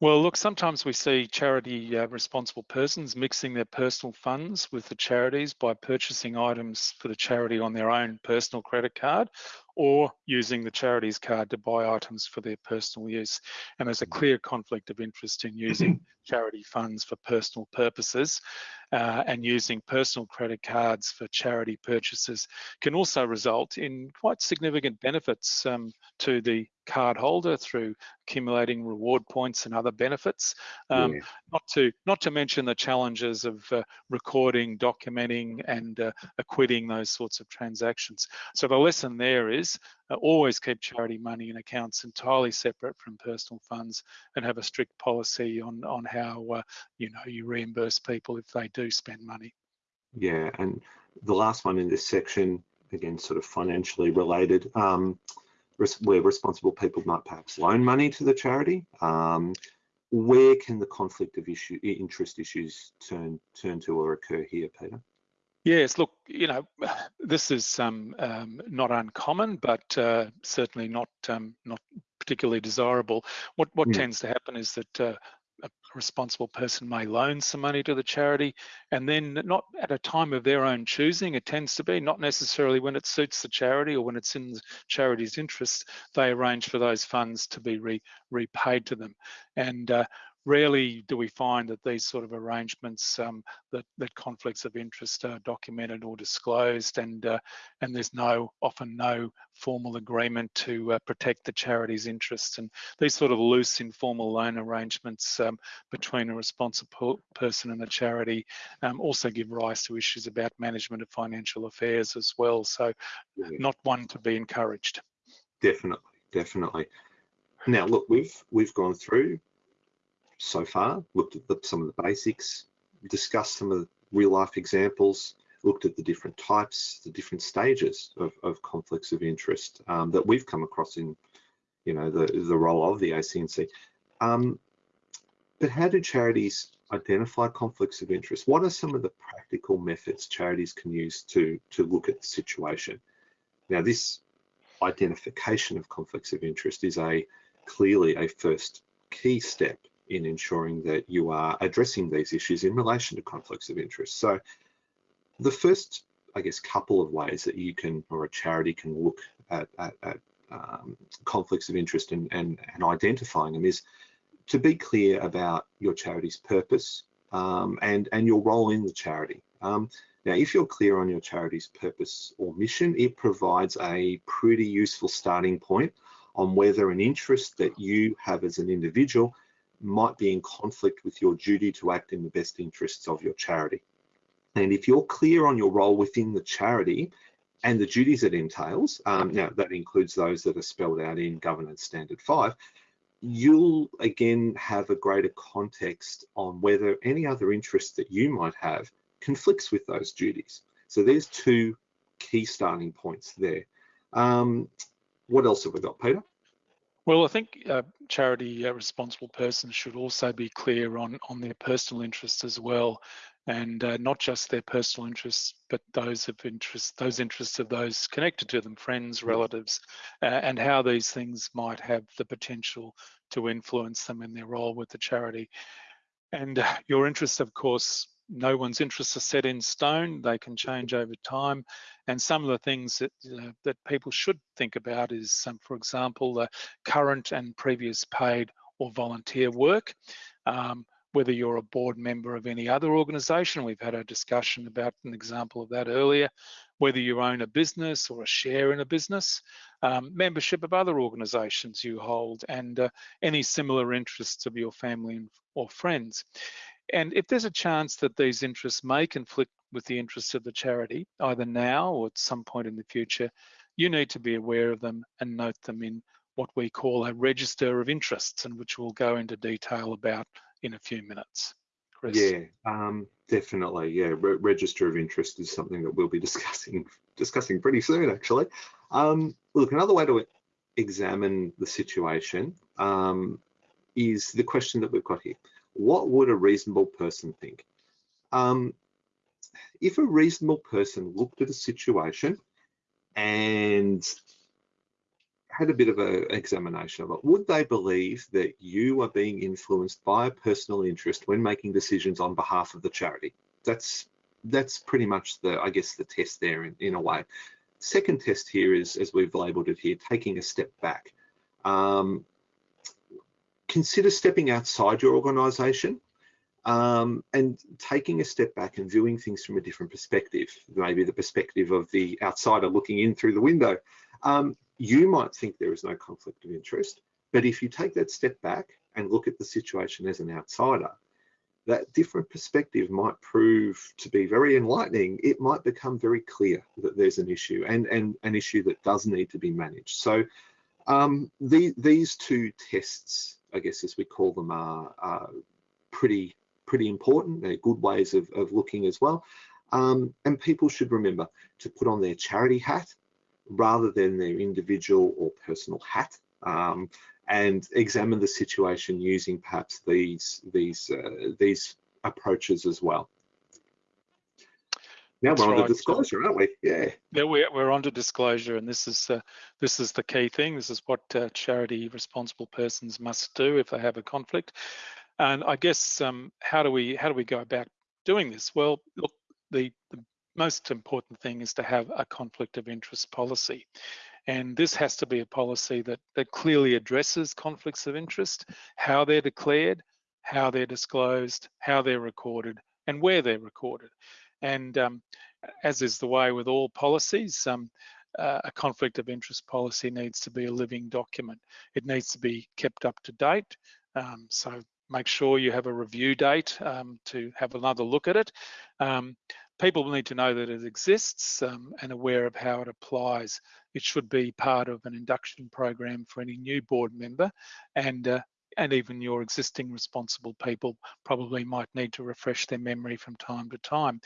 Well, look, sometimes we see charity uh, responsible persons mixing their personal funds with the charities by purchasing items for the charity on their own personal credit card or using the charity's card to buy items for their personal use. And there's a mm. clear conflict of interest in using charity funds for personal purposes uh, and using personal credit cards for charity purchases can also result in quite significant benefits um, to the card holder through accumulating reward points and other benefits. Um, yeah. Not to not to mention the challenges of uh, recording, documenting, and uh, acquitting those sorts of transactions. So the lesson there is uh, always keep charity money in accounts entirely separate from personal funds, and have a strict policy on on how uh, you know you reimburse people if they do spend money. Yeah, and the last one in this section, again, sort of financially related. Um, where responsible people might perhaps loan money to the charity. Um, where can the conflict of issue interest issues turn turn to or occur here, Peter? Yes, look, you know, this is um, um, not uncommon, but uh, certainly not um, not particularly desirable. What what mm. tends to happen is that uh, a responsible person may loan some money to the charity and then not at a time of their own choosing it tends to be not necessarily when it suits the charity or when it's in the charity's interest they arrange for those funds to be re, repaid to them and uh, rarely do we find that these sort of arrangements um, that, that conflicts of interest are documented or disclosed and uh, and there's no often no formal agreement to uh, protect the charity's interests. And these sort of loose informal loan arrangements um, between a responsible person and a charity um, also give rise to issues about management of financial affairs as well. So yeah. not one to be encouraged. Definitely definitely. Now look we've we've gone through so far, looked at the, some of the basics, discussed some of the real life examples, looked at the different types, the different stages of, of conflicts of interest um, that we've come across in, you know, the, the role of the ACNC. Um, but how do charities identify conflicts of interest? What are some of the practical methods charities can use to, to look at the situation? Now, this identification of conflicts of interest is a clearly a first key step in ensuring that you are addressing these issues in relation to conflicts of interest. So the first, I guess, couple of ways that you can, or a charity can look at, at, at um, conflicts of interest and, and, and, identifying them is to be clear about your charity's purpose um, and, and your role in the charity. Um, now, if you're clear on your charity's purpose or mission, it provides a pretty useful starting point on whether an interest that you have as an individual might be in conflict with your duty to act in the best interests of your charity. And if you're clear on your role within the charity and the duties it entails, um, now that includes those that are spelled out in Governance Standard 5, you'll again have a greater context on whether any other interest that you might have conflicts with those duties. So there's two key starting points there. Um, what else have we got, Peter? Well, I think uh, charity uh, responsible persons should also be clear on, on their personal interests as well, and uh, not just their personal interests, but those of interest, those interests of those connected to them, friends, relatives, uh, and how these things might have the potential to influence them in their role with the charity. And uh, your interests, of course, no one's interests are set in stone. They can change over time. And some of the things that uh, that people should think about is, um, for example, the current and previous paid or volunteer work. Um, whether you're a board member of any other organisation, we've had a discussion about an example of that earlier, whether you own a business or a share in a business, um, membership of other organisations you hold, and uh, any similar interests of your family or friends. And if there's a chance that these interests may conflict with the interests of the charity, either now or at some point in the future, you need to be aware of them and note them in what we call a register of interests and which we'll go into detail about in a few minutes. Chris. Yeah, um, definitely. Yeah, Re register of interest is something that we'll be discussing discussing pretty soon, actually. Um, look, another way to examine the situation um, is the question that we've got here what would a reasonable person think? Um, if a reasonable person looked at a situation and had a bit of an examination of it, would they believe that you are being influenced by a personal interest when making decisions on behalf of the charity? That's that's pretty much the, I guess, the test there in, in a way. Second test here is, as we've labelled it here, taking a step back. Um, consider stepping outside your organization um, and taking a step back and viewing things from a different perspective, maybe the perspective of the outsider looking in through the window. Um, you might think there is no conflict of interest, but if you take that step back and look at the situation as an outsider, that different perspective might prove to be very enlightening. It might become very clear that there's an issue and, and an issue that does need to be managed. So um, the, these two tests I guess as we call them, are, are pretty pretty important. They're good ways of, of looking as well. Um, and people should remember to put on their charity hat rather than their individual or personal hat um, and examine the situation using perhaps these these uh, these approaches as well. Now That's we're on right. to disclosure, aren't we? Yeah. Yeah, we're, we're on to disclosure, and this is uh, this is the key thing. This is what uh, charity responsible persons must do if they have a conflict. And I guess um, how do we how do we go about doing this? Well, look, the, the most important thing is to have a conflict of interest policy. And this has to be a policy that, that clearly addresses conflicts of interest, how they're declared, how they're disclosed, how they're recorded, and where they're recorded. And um, as is the way with all policies, um, uh, a conflict of interest policy needs to be a living document. It needs to be kept up to date. Um, so make sure you have a review date um, to have another look at it. Um, people need to know that it exists um, and aware of how it applies. It should be part of an induction program for any new board member and uh, and even your existing responsible people probably might need to refresh their memory from time to time.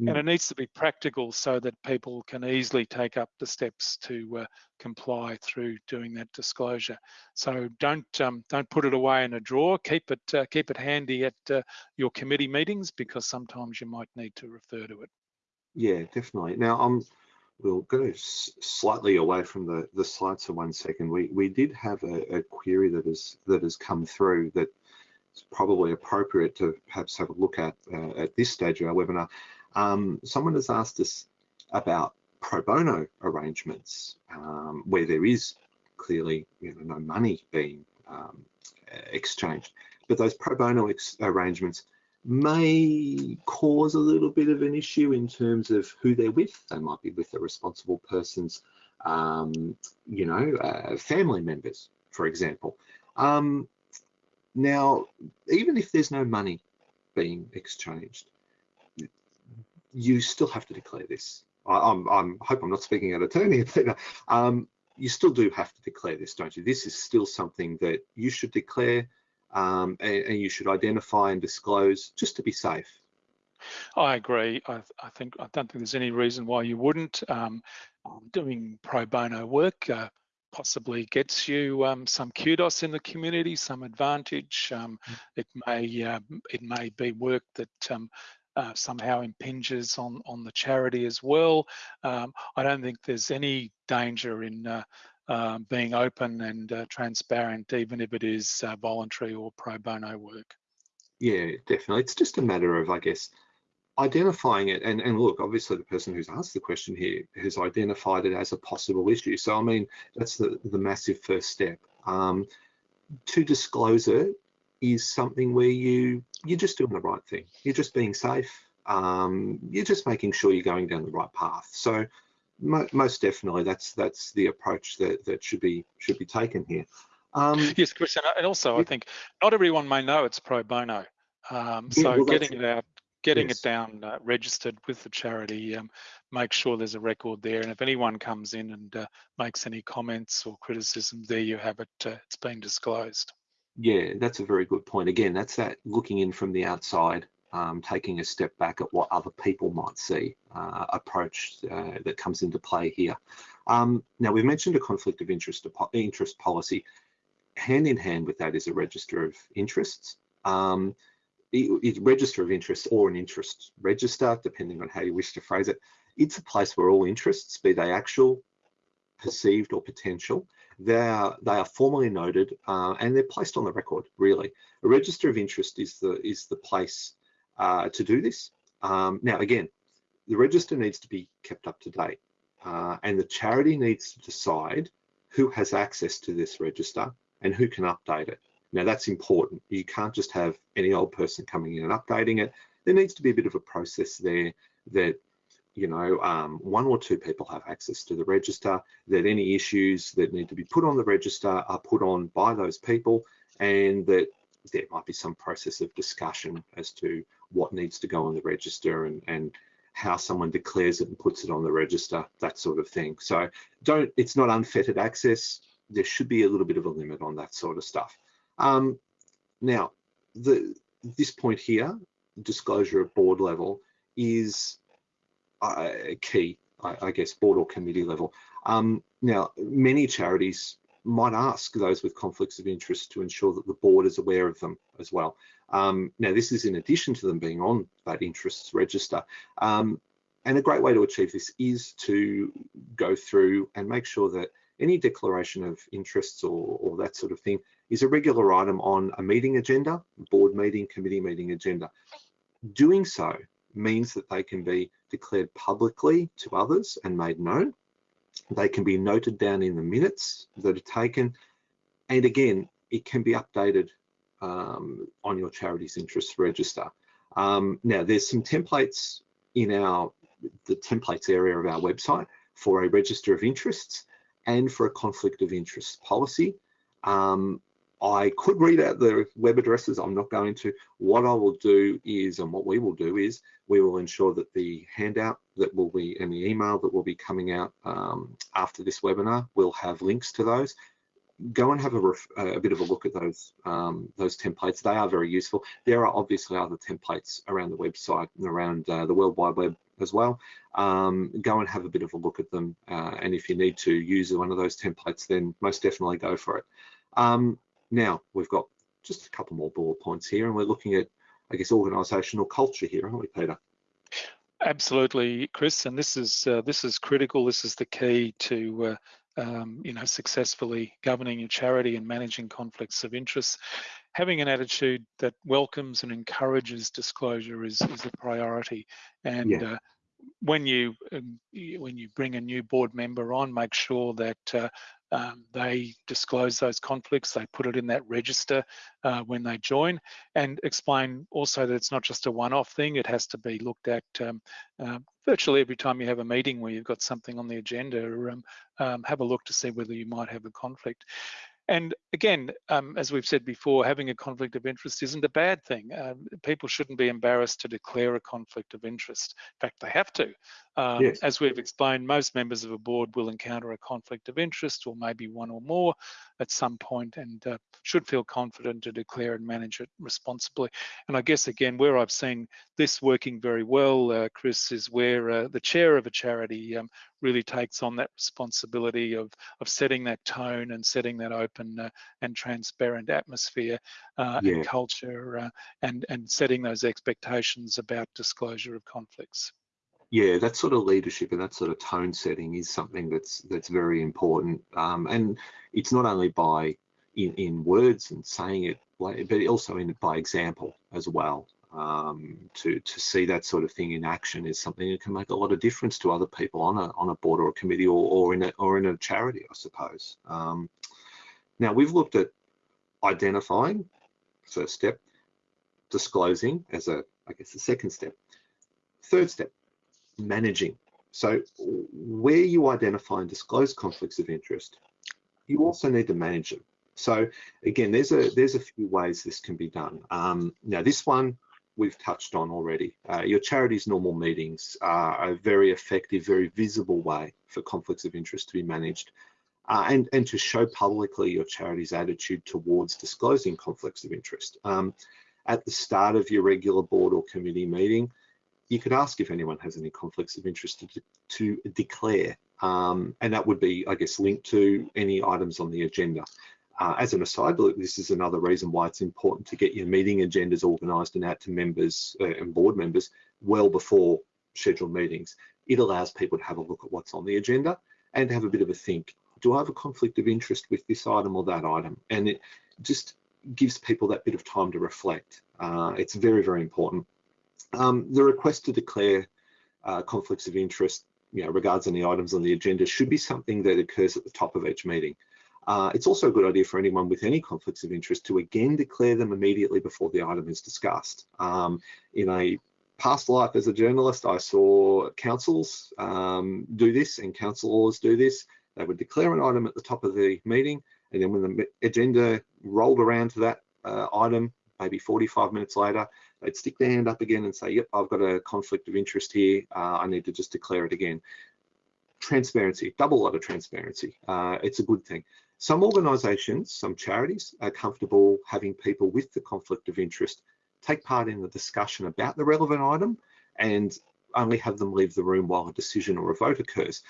Mm. And it needs to be practical so that people can easily take up the steps to uh, comply through doing that disclosure. So don't um, don't put it away in a drawer. Keep it uh, keep it handy at uh, your committee meetings because sometimes you might need to refer to it. Yeah, definitely. Now I'm we'll go slightly away from the, the slides for one second. We, we did have a, a query that has, that has come through that is probably appropriate to perhaps have a look at uh, at this stage of our webinar. Um, someone has asked us about pro bono arrangements um, where there is clearly you know, no money being um, exchanged. But those pro bono arrangements may cause a little bit of an issue in terms of who they're with. They might be with a responsible person's, um, you know, uh, family members, for example. Um, now, even if there's no money being exchanged, you still have to declare this. I, am I'm, hope I'm not speaking out of turn here, but um, you still do have to declare this, don't you? This is still something that you should declare um, and, and, you should identify and disclose just to be safe. I agree. I, I, think I don't think there's any reason why you wouldn't. Um, doing pro bono work uh, possibly gets you um, some kudos in the community, some advantage. Um, mm. it may uh, it may be work that um, uh, somehow impinges on on the charity as well. Um, I don't think there's any danger in uh, um, being open and uh, transparent, even if it is uh, voluntary or pro bono work. Yeah, definitely. It's just a matter of, I guess, identifying it. And, and look, obviously the person who's asked the question here has identified it as a possible issue. So, I mean, that's the, the massive first step. Um, to disclose it is something where you, you're just doing the right thing. You're just being safe. Um, you're just making sure you're going down the right path. So most definitely that's that's the approach that, that should be should be taken here. Um, yes, Christian, and also I think not everyone may know it's pro bono. Um, so yeah, well, getting it out, getting yes. it down uh, registered with the charity, um, make sure there's a record there. And if anyone comes in and uh, makes any comments or criticism, there you have it. Uh, it's been disclosed. Yeah, that's a very good point. Again, that's that looking in from the outside, um, taking a step back at what other people might see uh, approach uh, that comes into play here. Um, now, we've mentioned a conflict of interest, interest policy. Hand in hand with that is a register of interests. Um, register of interest or an interest register, depending on how you wish to phrase it. It's a place where all interests, be they actual, perceived or potential, they are, they are formally noted uh, and they're placed on the record, really. A register of interest is the, is the place uh, to do this. Um, now, again, the register needs to be kept up to date uh, and the charity needs to decide who has access to this register and who can update it. Now that's important. You can't just have any old person coming in and updating it. There needs to be a bit of a process there that you know, um, one or two people have access to the register, that any issues that need to be put on the register are put on by those people, and that there might be some process of discussion as to what needs to go on the register and, and how someone declares it and puts it on the register, that sort of thing. So don't, it's not unfettered access. There should be a little bit of a limit on that sort of stuff. Um, now, the, this point here, disclosure at board level, is uh, key, I, I, guess, board or committee level. Um, now, many charities might ask those with conflicts of interest to ensure that the board is aware of them as well. Um, now, this is in addition to them being on that interests register. Um, and a great way to achieve this is to go through and make sure that any declaration of interests or, or that sort of thing is a regular item on a meeting agenda, board meeting, committee meeting agenda. Doing so means that they can be declared publicly to others and made known. They can be noted down in the minutes that are taken. And again, it can be updated um, on your charity's interest register. Um, now, there's some templates in our the templates area of our website for a register of interests and for a conflict of interest policy. Um, I could read out the web addresses. I'm not going to. What I will do is, and what we will do is, we will ensure that the handout that will be and the email that will be coming out um, after this webinar will have links to those. Go and have a, a bit of a look at those um, those templates. They are very useful. There are obviously other templates around the website and around uh, the World Wide Web as well. Um, go and have a bit of a look at them. Uh, and if you need to use one of those templates, then most definitely go for it. Um, now, we've got just a couple more bullet points here, and we're looking at, I guess, organisational culture here, aren't we, Peter? Absolutely, Chris, and this is uh, this is critical. This is the key to uh, um, you know successfully governing your charity and managing conflicts of interest. Having an attitude that welcomes and encourages disclosure is is a priority, and yeah. uh, when you um, when you bring a new board member on, make sure that uh, um, they disclose those conflicts, they put it in that register uh, when they join, and explain also that it's not just a one-off thing, it has to be looked at um, uh, virtually every time you have a meeting where you've got something on the agenda, um, um have a look to see whether you might have a conflict. And again, um, as we've said before, having a conflict of interest isn't a bad thing. Um, people shouldn't be embarrassed to declare a conflict of interest. In fact, they have to. Um, yes. As we've explained, most members of a board will encounter a conflict of interest or maybe one or more at some point and uh, should feel confident to declare and manage it responsibly. And I guess, again, where I've seen this working very well, uh, Chris, is where uh, the chair of a charity um, really takes on that responsibility of, of setting that tone and setting that open uh, and transparent atmosphere uh, yeah. and culture uh, and, and setting those expectations about disclosure of conflicts. Yeah, that sort of leadership and that sort of tone setting is something that's that's very important. Um, and it's not only by in, in words and saying it, but also in by example as well. Um, to to see that sort of thing in action is something that can make a lot of difference to other people on a on a board or a committee or, or in a or in a charity, I suppose. Um, now we've looked at identifying, first step, disclosing as a I guess the second step. Third step, managing. So where you identify and disclose conflicts of interest, you also need to manage them. So again, there's a there's a few ways this can be done. Um, now this one we've touched on already. Uh, your charity's normal meetings are a very effective, very visible way for conflicts of interest to be managed uh, and, and to show publicly your charity's attitude towards disclosing conflicts of interest. Um, at the start of your regular board or committee meeting, you could ask if anyone has any conflicts of interest to, to declare, um, and that would be, I guess, linked to any items on the agenda. Uh, as an aside, this is another reason why it's important to get your meeting agendas organised and out to members uh, and board members well before scheduled meetings. It allows people to have a look at what's on the agenda and to have a bit of a think. Do I have a conflict of interest with this item or that item? And it just gives people that bit of time to reflect. Uh, it's very, very important. Um, the request to declare uh, conflicts of interest you know, regards any items on the agenda should be something that occurs at the top of each meeting. Uh, it's also a good idea for anyone with any conflicts of interest to again declare them immediately before the item is discussed. Um, in a past life as a journalist, I saw councils um, do this and councillors do this. They would declare an item at the top of the meeting, and then when the agenda rolled around to that uh, item, maybe 45 minutes later, they'd stick their hand up again and say, yep, I've got a conflict of interest here. Uh, I need to just declare it again. Transparency, double lot of transparency. Uh, it's a good thing. Some organisations, some charities are comfortable having people with the conflict of interest take part in the discussion about the relevant item and only have them leave the room while a decision or a vote occurs.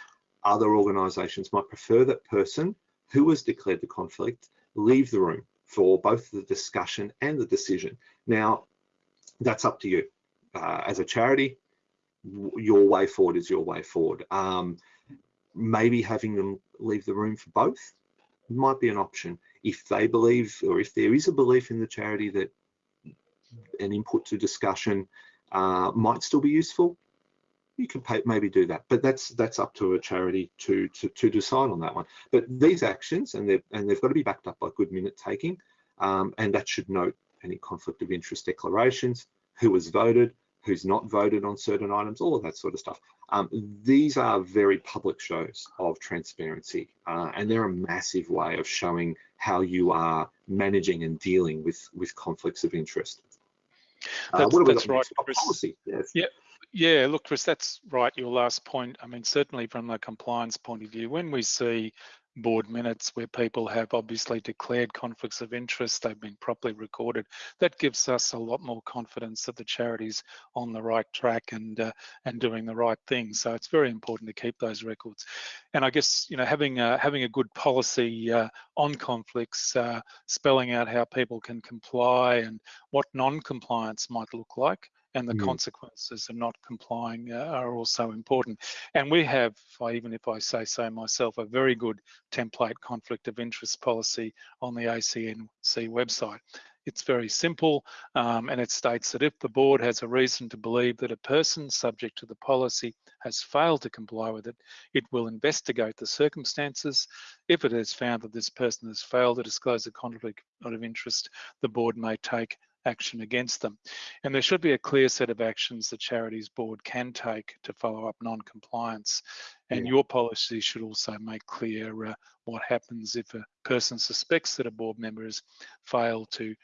Other organisations might prefer that person who has declared the conflict leave the room for both the discussion and the decision. Now, that's up to you. Uh, as a charity, your way forward is your way forward. Um, maybe having them leave the room for both might be an option. If they believe or if there is a belief in the charity that an input to discussion uh, might still be useful you can pay, maybe do that. But that's that's up to a charity to, to to decide on that one. But these actions and they've and they've got to be backed up by good minute taking um, and that should note any conflict of interest declarations who has voted who's not voted on certain items, all of that sort of stuff. Um, these are very public shows of transparency, uh, and they're a massive way of showing how you are managing and dealing with with conflicts of interest. Uh, that's, that's right, Chris. Policy? Yes. Yeah, yeah. Look, Chris, that's right. Your last point. I mean, certainly from the compliance point of view, when we see board minutes where people have obviously declared conflicts of interest, they've been properly recorded. That gives us a lot more confidence that the charity's on the right track and uh, and doing the right thing. So it's very important to keep those records. And I guess you know having a, having a good policy uh, on conflicts, uh, spelling out how people can comply and what non-compliance might look like and the mm. consequences of not complying uh, are also important. And we have, even if I say so myself, a very good template conflict of interest policy on the ACNC website. It's very simple um, and it states that if the board has a reason to believe that a person subject to the policy has failed to comply with it, it will investigate the circumstances. If it has found that this person has failed to disclose a conflict of interest, the board may take action against them. And there should be a clear set of actions the charities board can take to follow up non-compliance. And yeah. your policy should also make clear uh, what happens if a person suspects that a board member has failed to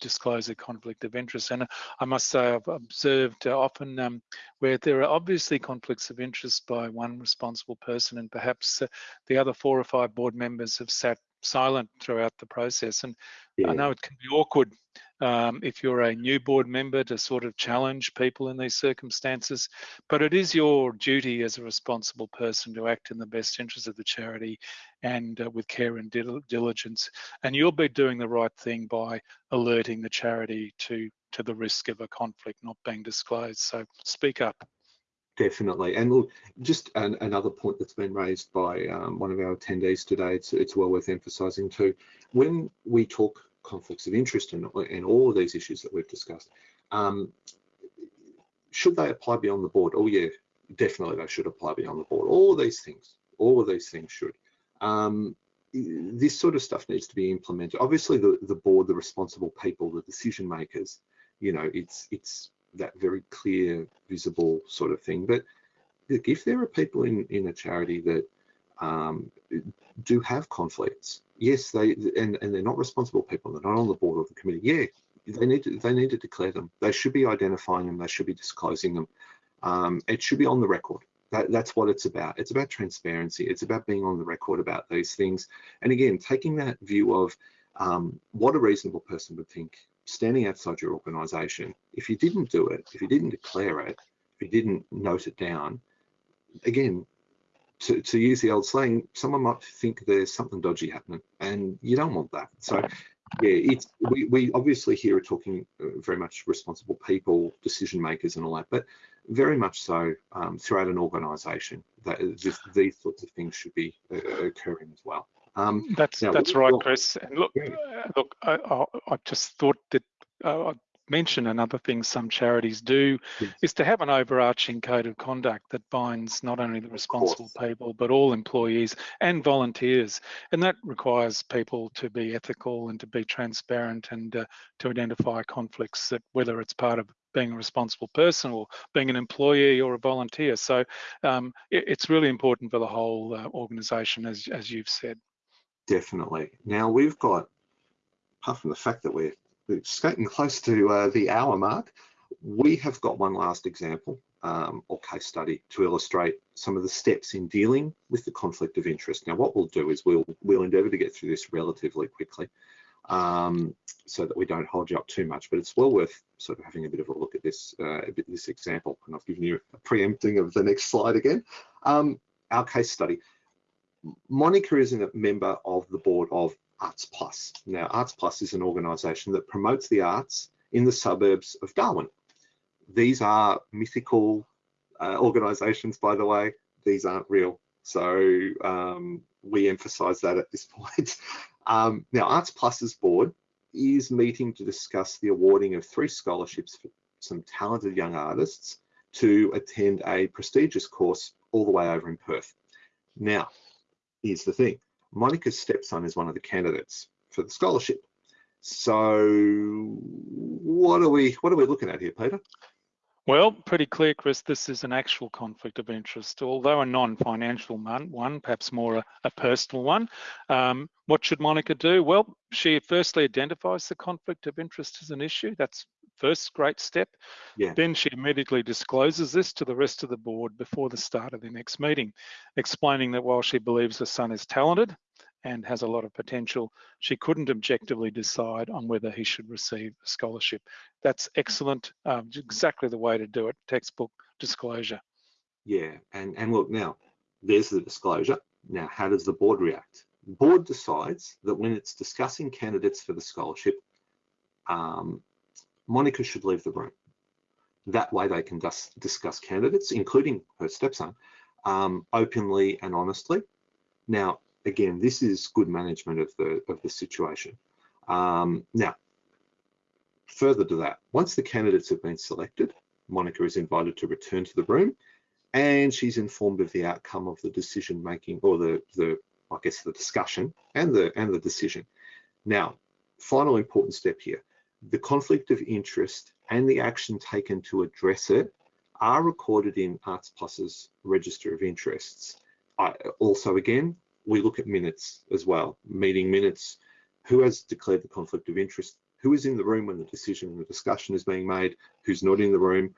disclose a conflict of interest. And I must say I've observed uh, often um, where there are obviously conflicts of interest by one responsible person and perhaps uh, the other four or five board members have sat silent throughout the process. And yeah. I know it can be awkward um, if you're a new board member to sort of challenge people in these circumstances, but it is your duty as a responsible person to act in the best interest of the charity and uh, with care and diligence. And you'll be doing the right thing by alerting the charity to, to the risk of a conflict not being disclosed. So speak up. Definitely. And look, just an, another point that's been raised by um, one of our attendees today, it's, it's well worth emphasising too. When we talk conflicts of interest and, and all of these issues that we've discussed, um, should they apply beyond the board? Oh yeah, definitely they should apply beyond the board. All of these things, all of these things should. Um, this sort of stuff needs to be implemented. Obviously the, the board, the responsible people, the decision makers, you know, it's, it's that very clear, visible sort of thing. But if there are people in, in a charity that um, do have conflicts, yes, they and, and they're not responsible people, they're not on the board or the committee, yeah, they need to they need to declare them. They should be identifying them, they should be disclosing them. Um, it should be on the record. That, that's what it's about. It's about transparency. It's about being on the record about these things. And again, taking that view of um, what a reasonable person would think standing outside your organization, if you didn't do it, if you didn't declare it, if you didn't note it down, again, to, to use the old slang, someone might think there's something dodgy happening and you don't want that. So yeah, it's we, we obviously here are talking uh, very much responsible people, decision makers and all that, but very much so um, throughout an organization that this, these sorts of things should be uh, occurring as well. Um, that's now, that's right, Chris. And look, uh, look, I, I, I, just thought that uh, Mention another thing some charities do yes. is to have an overarching code of conduct that binds not only the responsible people but all employees and volunteers, and that requires people to be ethical and to be transparent and uh, to identify conflicts that whether it's part of being a responsible person or being an employee or a volunteer. So um, it, it's really important for the whole uh, organisation, as as you've said. Definitely. Now we've got, apart from the fact that we're, we're skating close to uh, the hour mark, we have got one last example um, or case study to illustrate some of the steps in dealing with the conflict of interest. Now, what we'll do is we'll we'll endeavour to get through this relatively quickly, um, so that we don't hold you up too much. But it's well worth sort of having a bit of a look at this uh, bit this example. And I've given you a preempting of the next slide again. Um, our case study. Monica is a member of the board of Arts Plus. Now, Arts Plus is an organisation that promotes the arts in the suburbs of Darwin. These are mythical uh, organisations, by the way. These aren't real. So um, we emphasise that at this point. Um, now, Arts Plus's board is meeting to discuss the awarding of three scholarships for some talented young artists to attend a prestigious course all the way over in Perth. Now, here's the thing Monica's stepson is one of the candidates for the scholarship. So what are we what are we looking at here, Peter? Well, pretty clear, Chris. This is an actual conflict of interest, although a non-financial one, perhaps more a, a personal one. Um, what should Monica do? Well, she firstly identifies the conflict of interest as an issue. That's first great step. Yeah. Then she immediately discloses this to the rest of the board before the start of the next meeting, explaining that while she believes her son is talented and has a lot of potential, she couldn't objectively decide on whether he should receive a scholarship. That's excellent, um, exactly the way to do it, textbook disclosure. Yeah, and, and look now, there's the disclosure. Now, how does the board react? The board decides that when it's discussing candidates for the scholarship, um, Monica should leave the room. That way they can dis discuss candidates, including her stepson, um, openly and honestly. Now, again, this is good management of the of the situation. Um, now, further to that, once the candidates have been selected, Monica is invited to return to the room and she's informed of the outcome of the decision making or the, the I guess the discussion and the and the decision. Now, final important step here the conflict of interest and the action taken to address it are recorded in Arts Plus's register of interests. I, also, again, we look at minutes as well, meeting minutes, who has declared the conflict of interest, who is in the room when the decision and the discussion is being made, who's not in the room,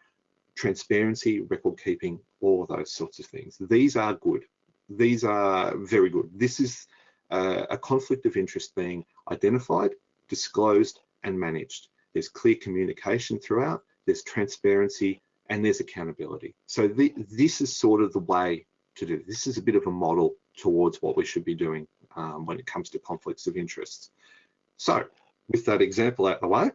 transparency, record keeping, all those sorts of things. These are good. These are very good. This is uh, a conflict of interest being identified, disclosed, and managed. There's clear communication throughout, there's transparency, and there's accountability. So the, this is sort of the way to do. This is a bit of a model towards what we should be doing um, when it comes to conflicts of interest. So with that example out the way,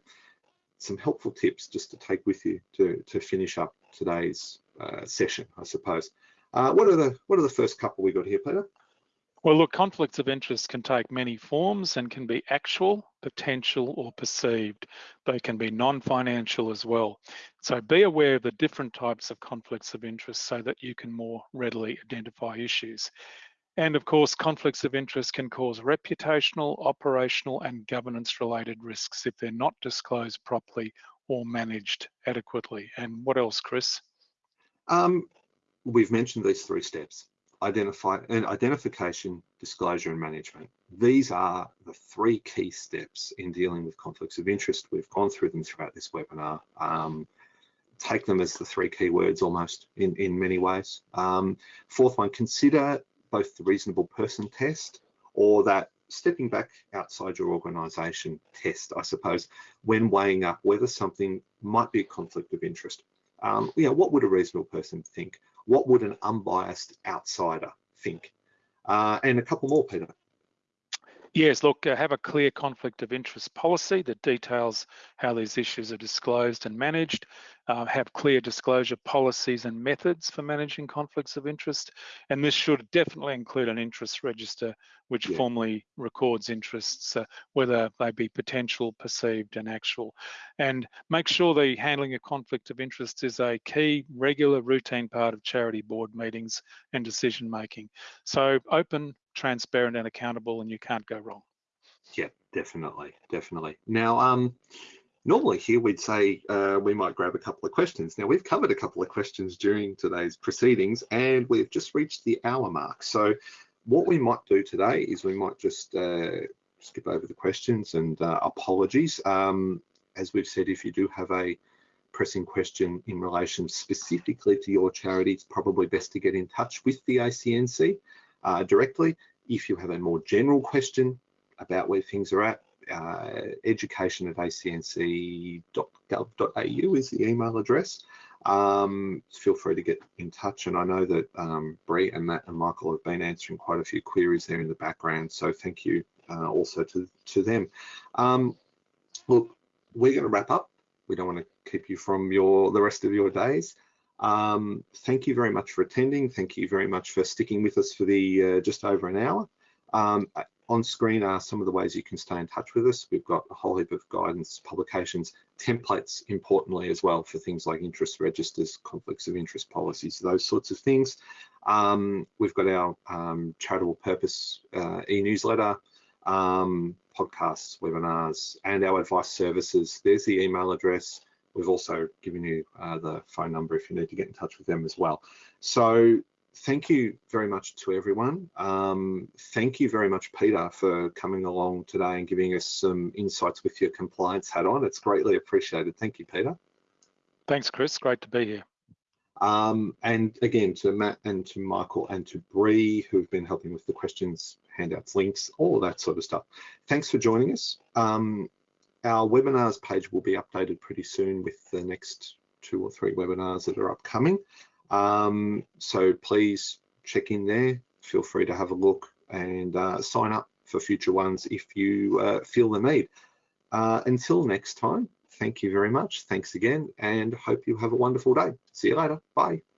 some helpful tips just to take with you to, to finish up today's uh, session, I suppose. Uh, what are the what are the first couple we got here, Peter? Well, look, conflicts of interest can take many forms and can be actual, potential, or perceived. They can be non-financial as well. So be aware of the different types of conflicts of interest so that you can more readily identify issues. And of course, conflicts of interest can cause reputational, operational, and governance related risks if they're not disclosed properly or managed adequately. And what else, Chris? Um, we've mentioned these three steps identify and identification, disclosure and management. These are the three key steps in dealing with conflicts of interest. We've gone through them throughout this webinar. Um, take them as the three key words almost in, in many ways. Um, fourth one, consider both the reasonable person test or that stepping back outside your organisation test, I suppose, when weighing up whether something might be a conflict of interest. Um, you know, what would a reasonable person think? What would an unbiased outsider think? Uh, and a couple more, Peter. Yes, look, uh, have a clear conflict of interest policy that details how these issues are disclosed and managed. Uh, have clear disclosure policies and methods for managing conflicts of interest. And this should definitely include an interest register, which yeah. formally records interests, uh, whether they be potential, perceived, and actual. And make sure the handling of conflict of interest is a key, regular, routine part of charity board meetings and decision making. So open, transparent and accountable and you can't go wrong. Yeah, definitely, definitely. Now, um, normally here we'd say uh, we might grab a couple of questions. Now we've covered a couple of questions during today's proceedings and we've just reached the hour mark. So what we might do today is we might just uh, skip over the questions and uh, apologies. Um, as we've said, if you do have a pressing question in relation specifically to your charity, it's probably best to get in touch with the ACNC uh, directly. If you have a more general question about where things are at, uh, education at acnc.gov.au is the email address. Um, feel free to get in touch. And I know that um, and Matt and Michael have been answering quite a few queries there in the background. So thank you uh, also to, to them. Um, look, we're going to wrap up. We don't want to keep you from your the rest of your days. Um, thank you very much for attending. Thank you very much for sticking with us for the uh, just over an hour. Um, on screen are some of the ways you can stay in touch with us. We've got a whole heap of guidance, publications, templates, importantly as well for things like interest registers, conflicts of interest policies, those sorts of things. Um, we've got our um, charitable purpose uh, e-newsletter, um, podcasts, webinars, and our advice services. There's the email address. We've also given you uh, the phone number if you need to get in touch with them as well. So thank you very much to everyone. Um, thank you very much, Peter, for coming along today and giving us some insights with your compliance hat on. It's greatly appreciated. Thank you, Peter. Thanks, Chris. Great to be here. Um, and again, to Matt and to Michael and to Bree, who've been helping with the questions, handouts, links, all of that sort of stuff. Thanks for joining us. Um, our webinars page will be updated pretty soon with the next two or three webinars that are upcoming. Um, so please check in there. Feel free to have a look and uh, sign up for future ones if you uh, feel the need. Uh, until next time, thank you very much. Thanks again and hope you have a wonderful day. See you later. Bye.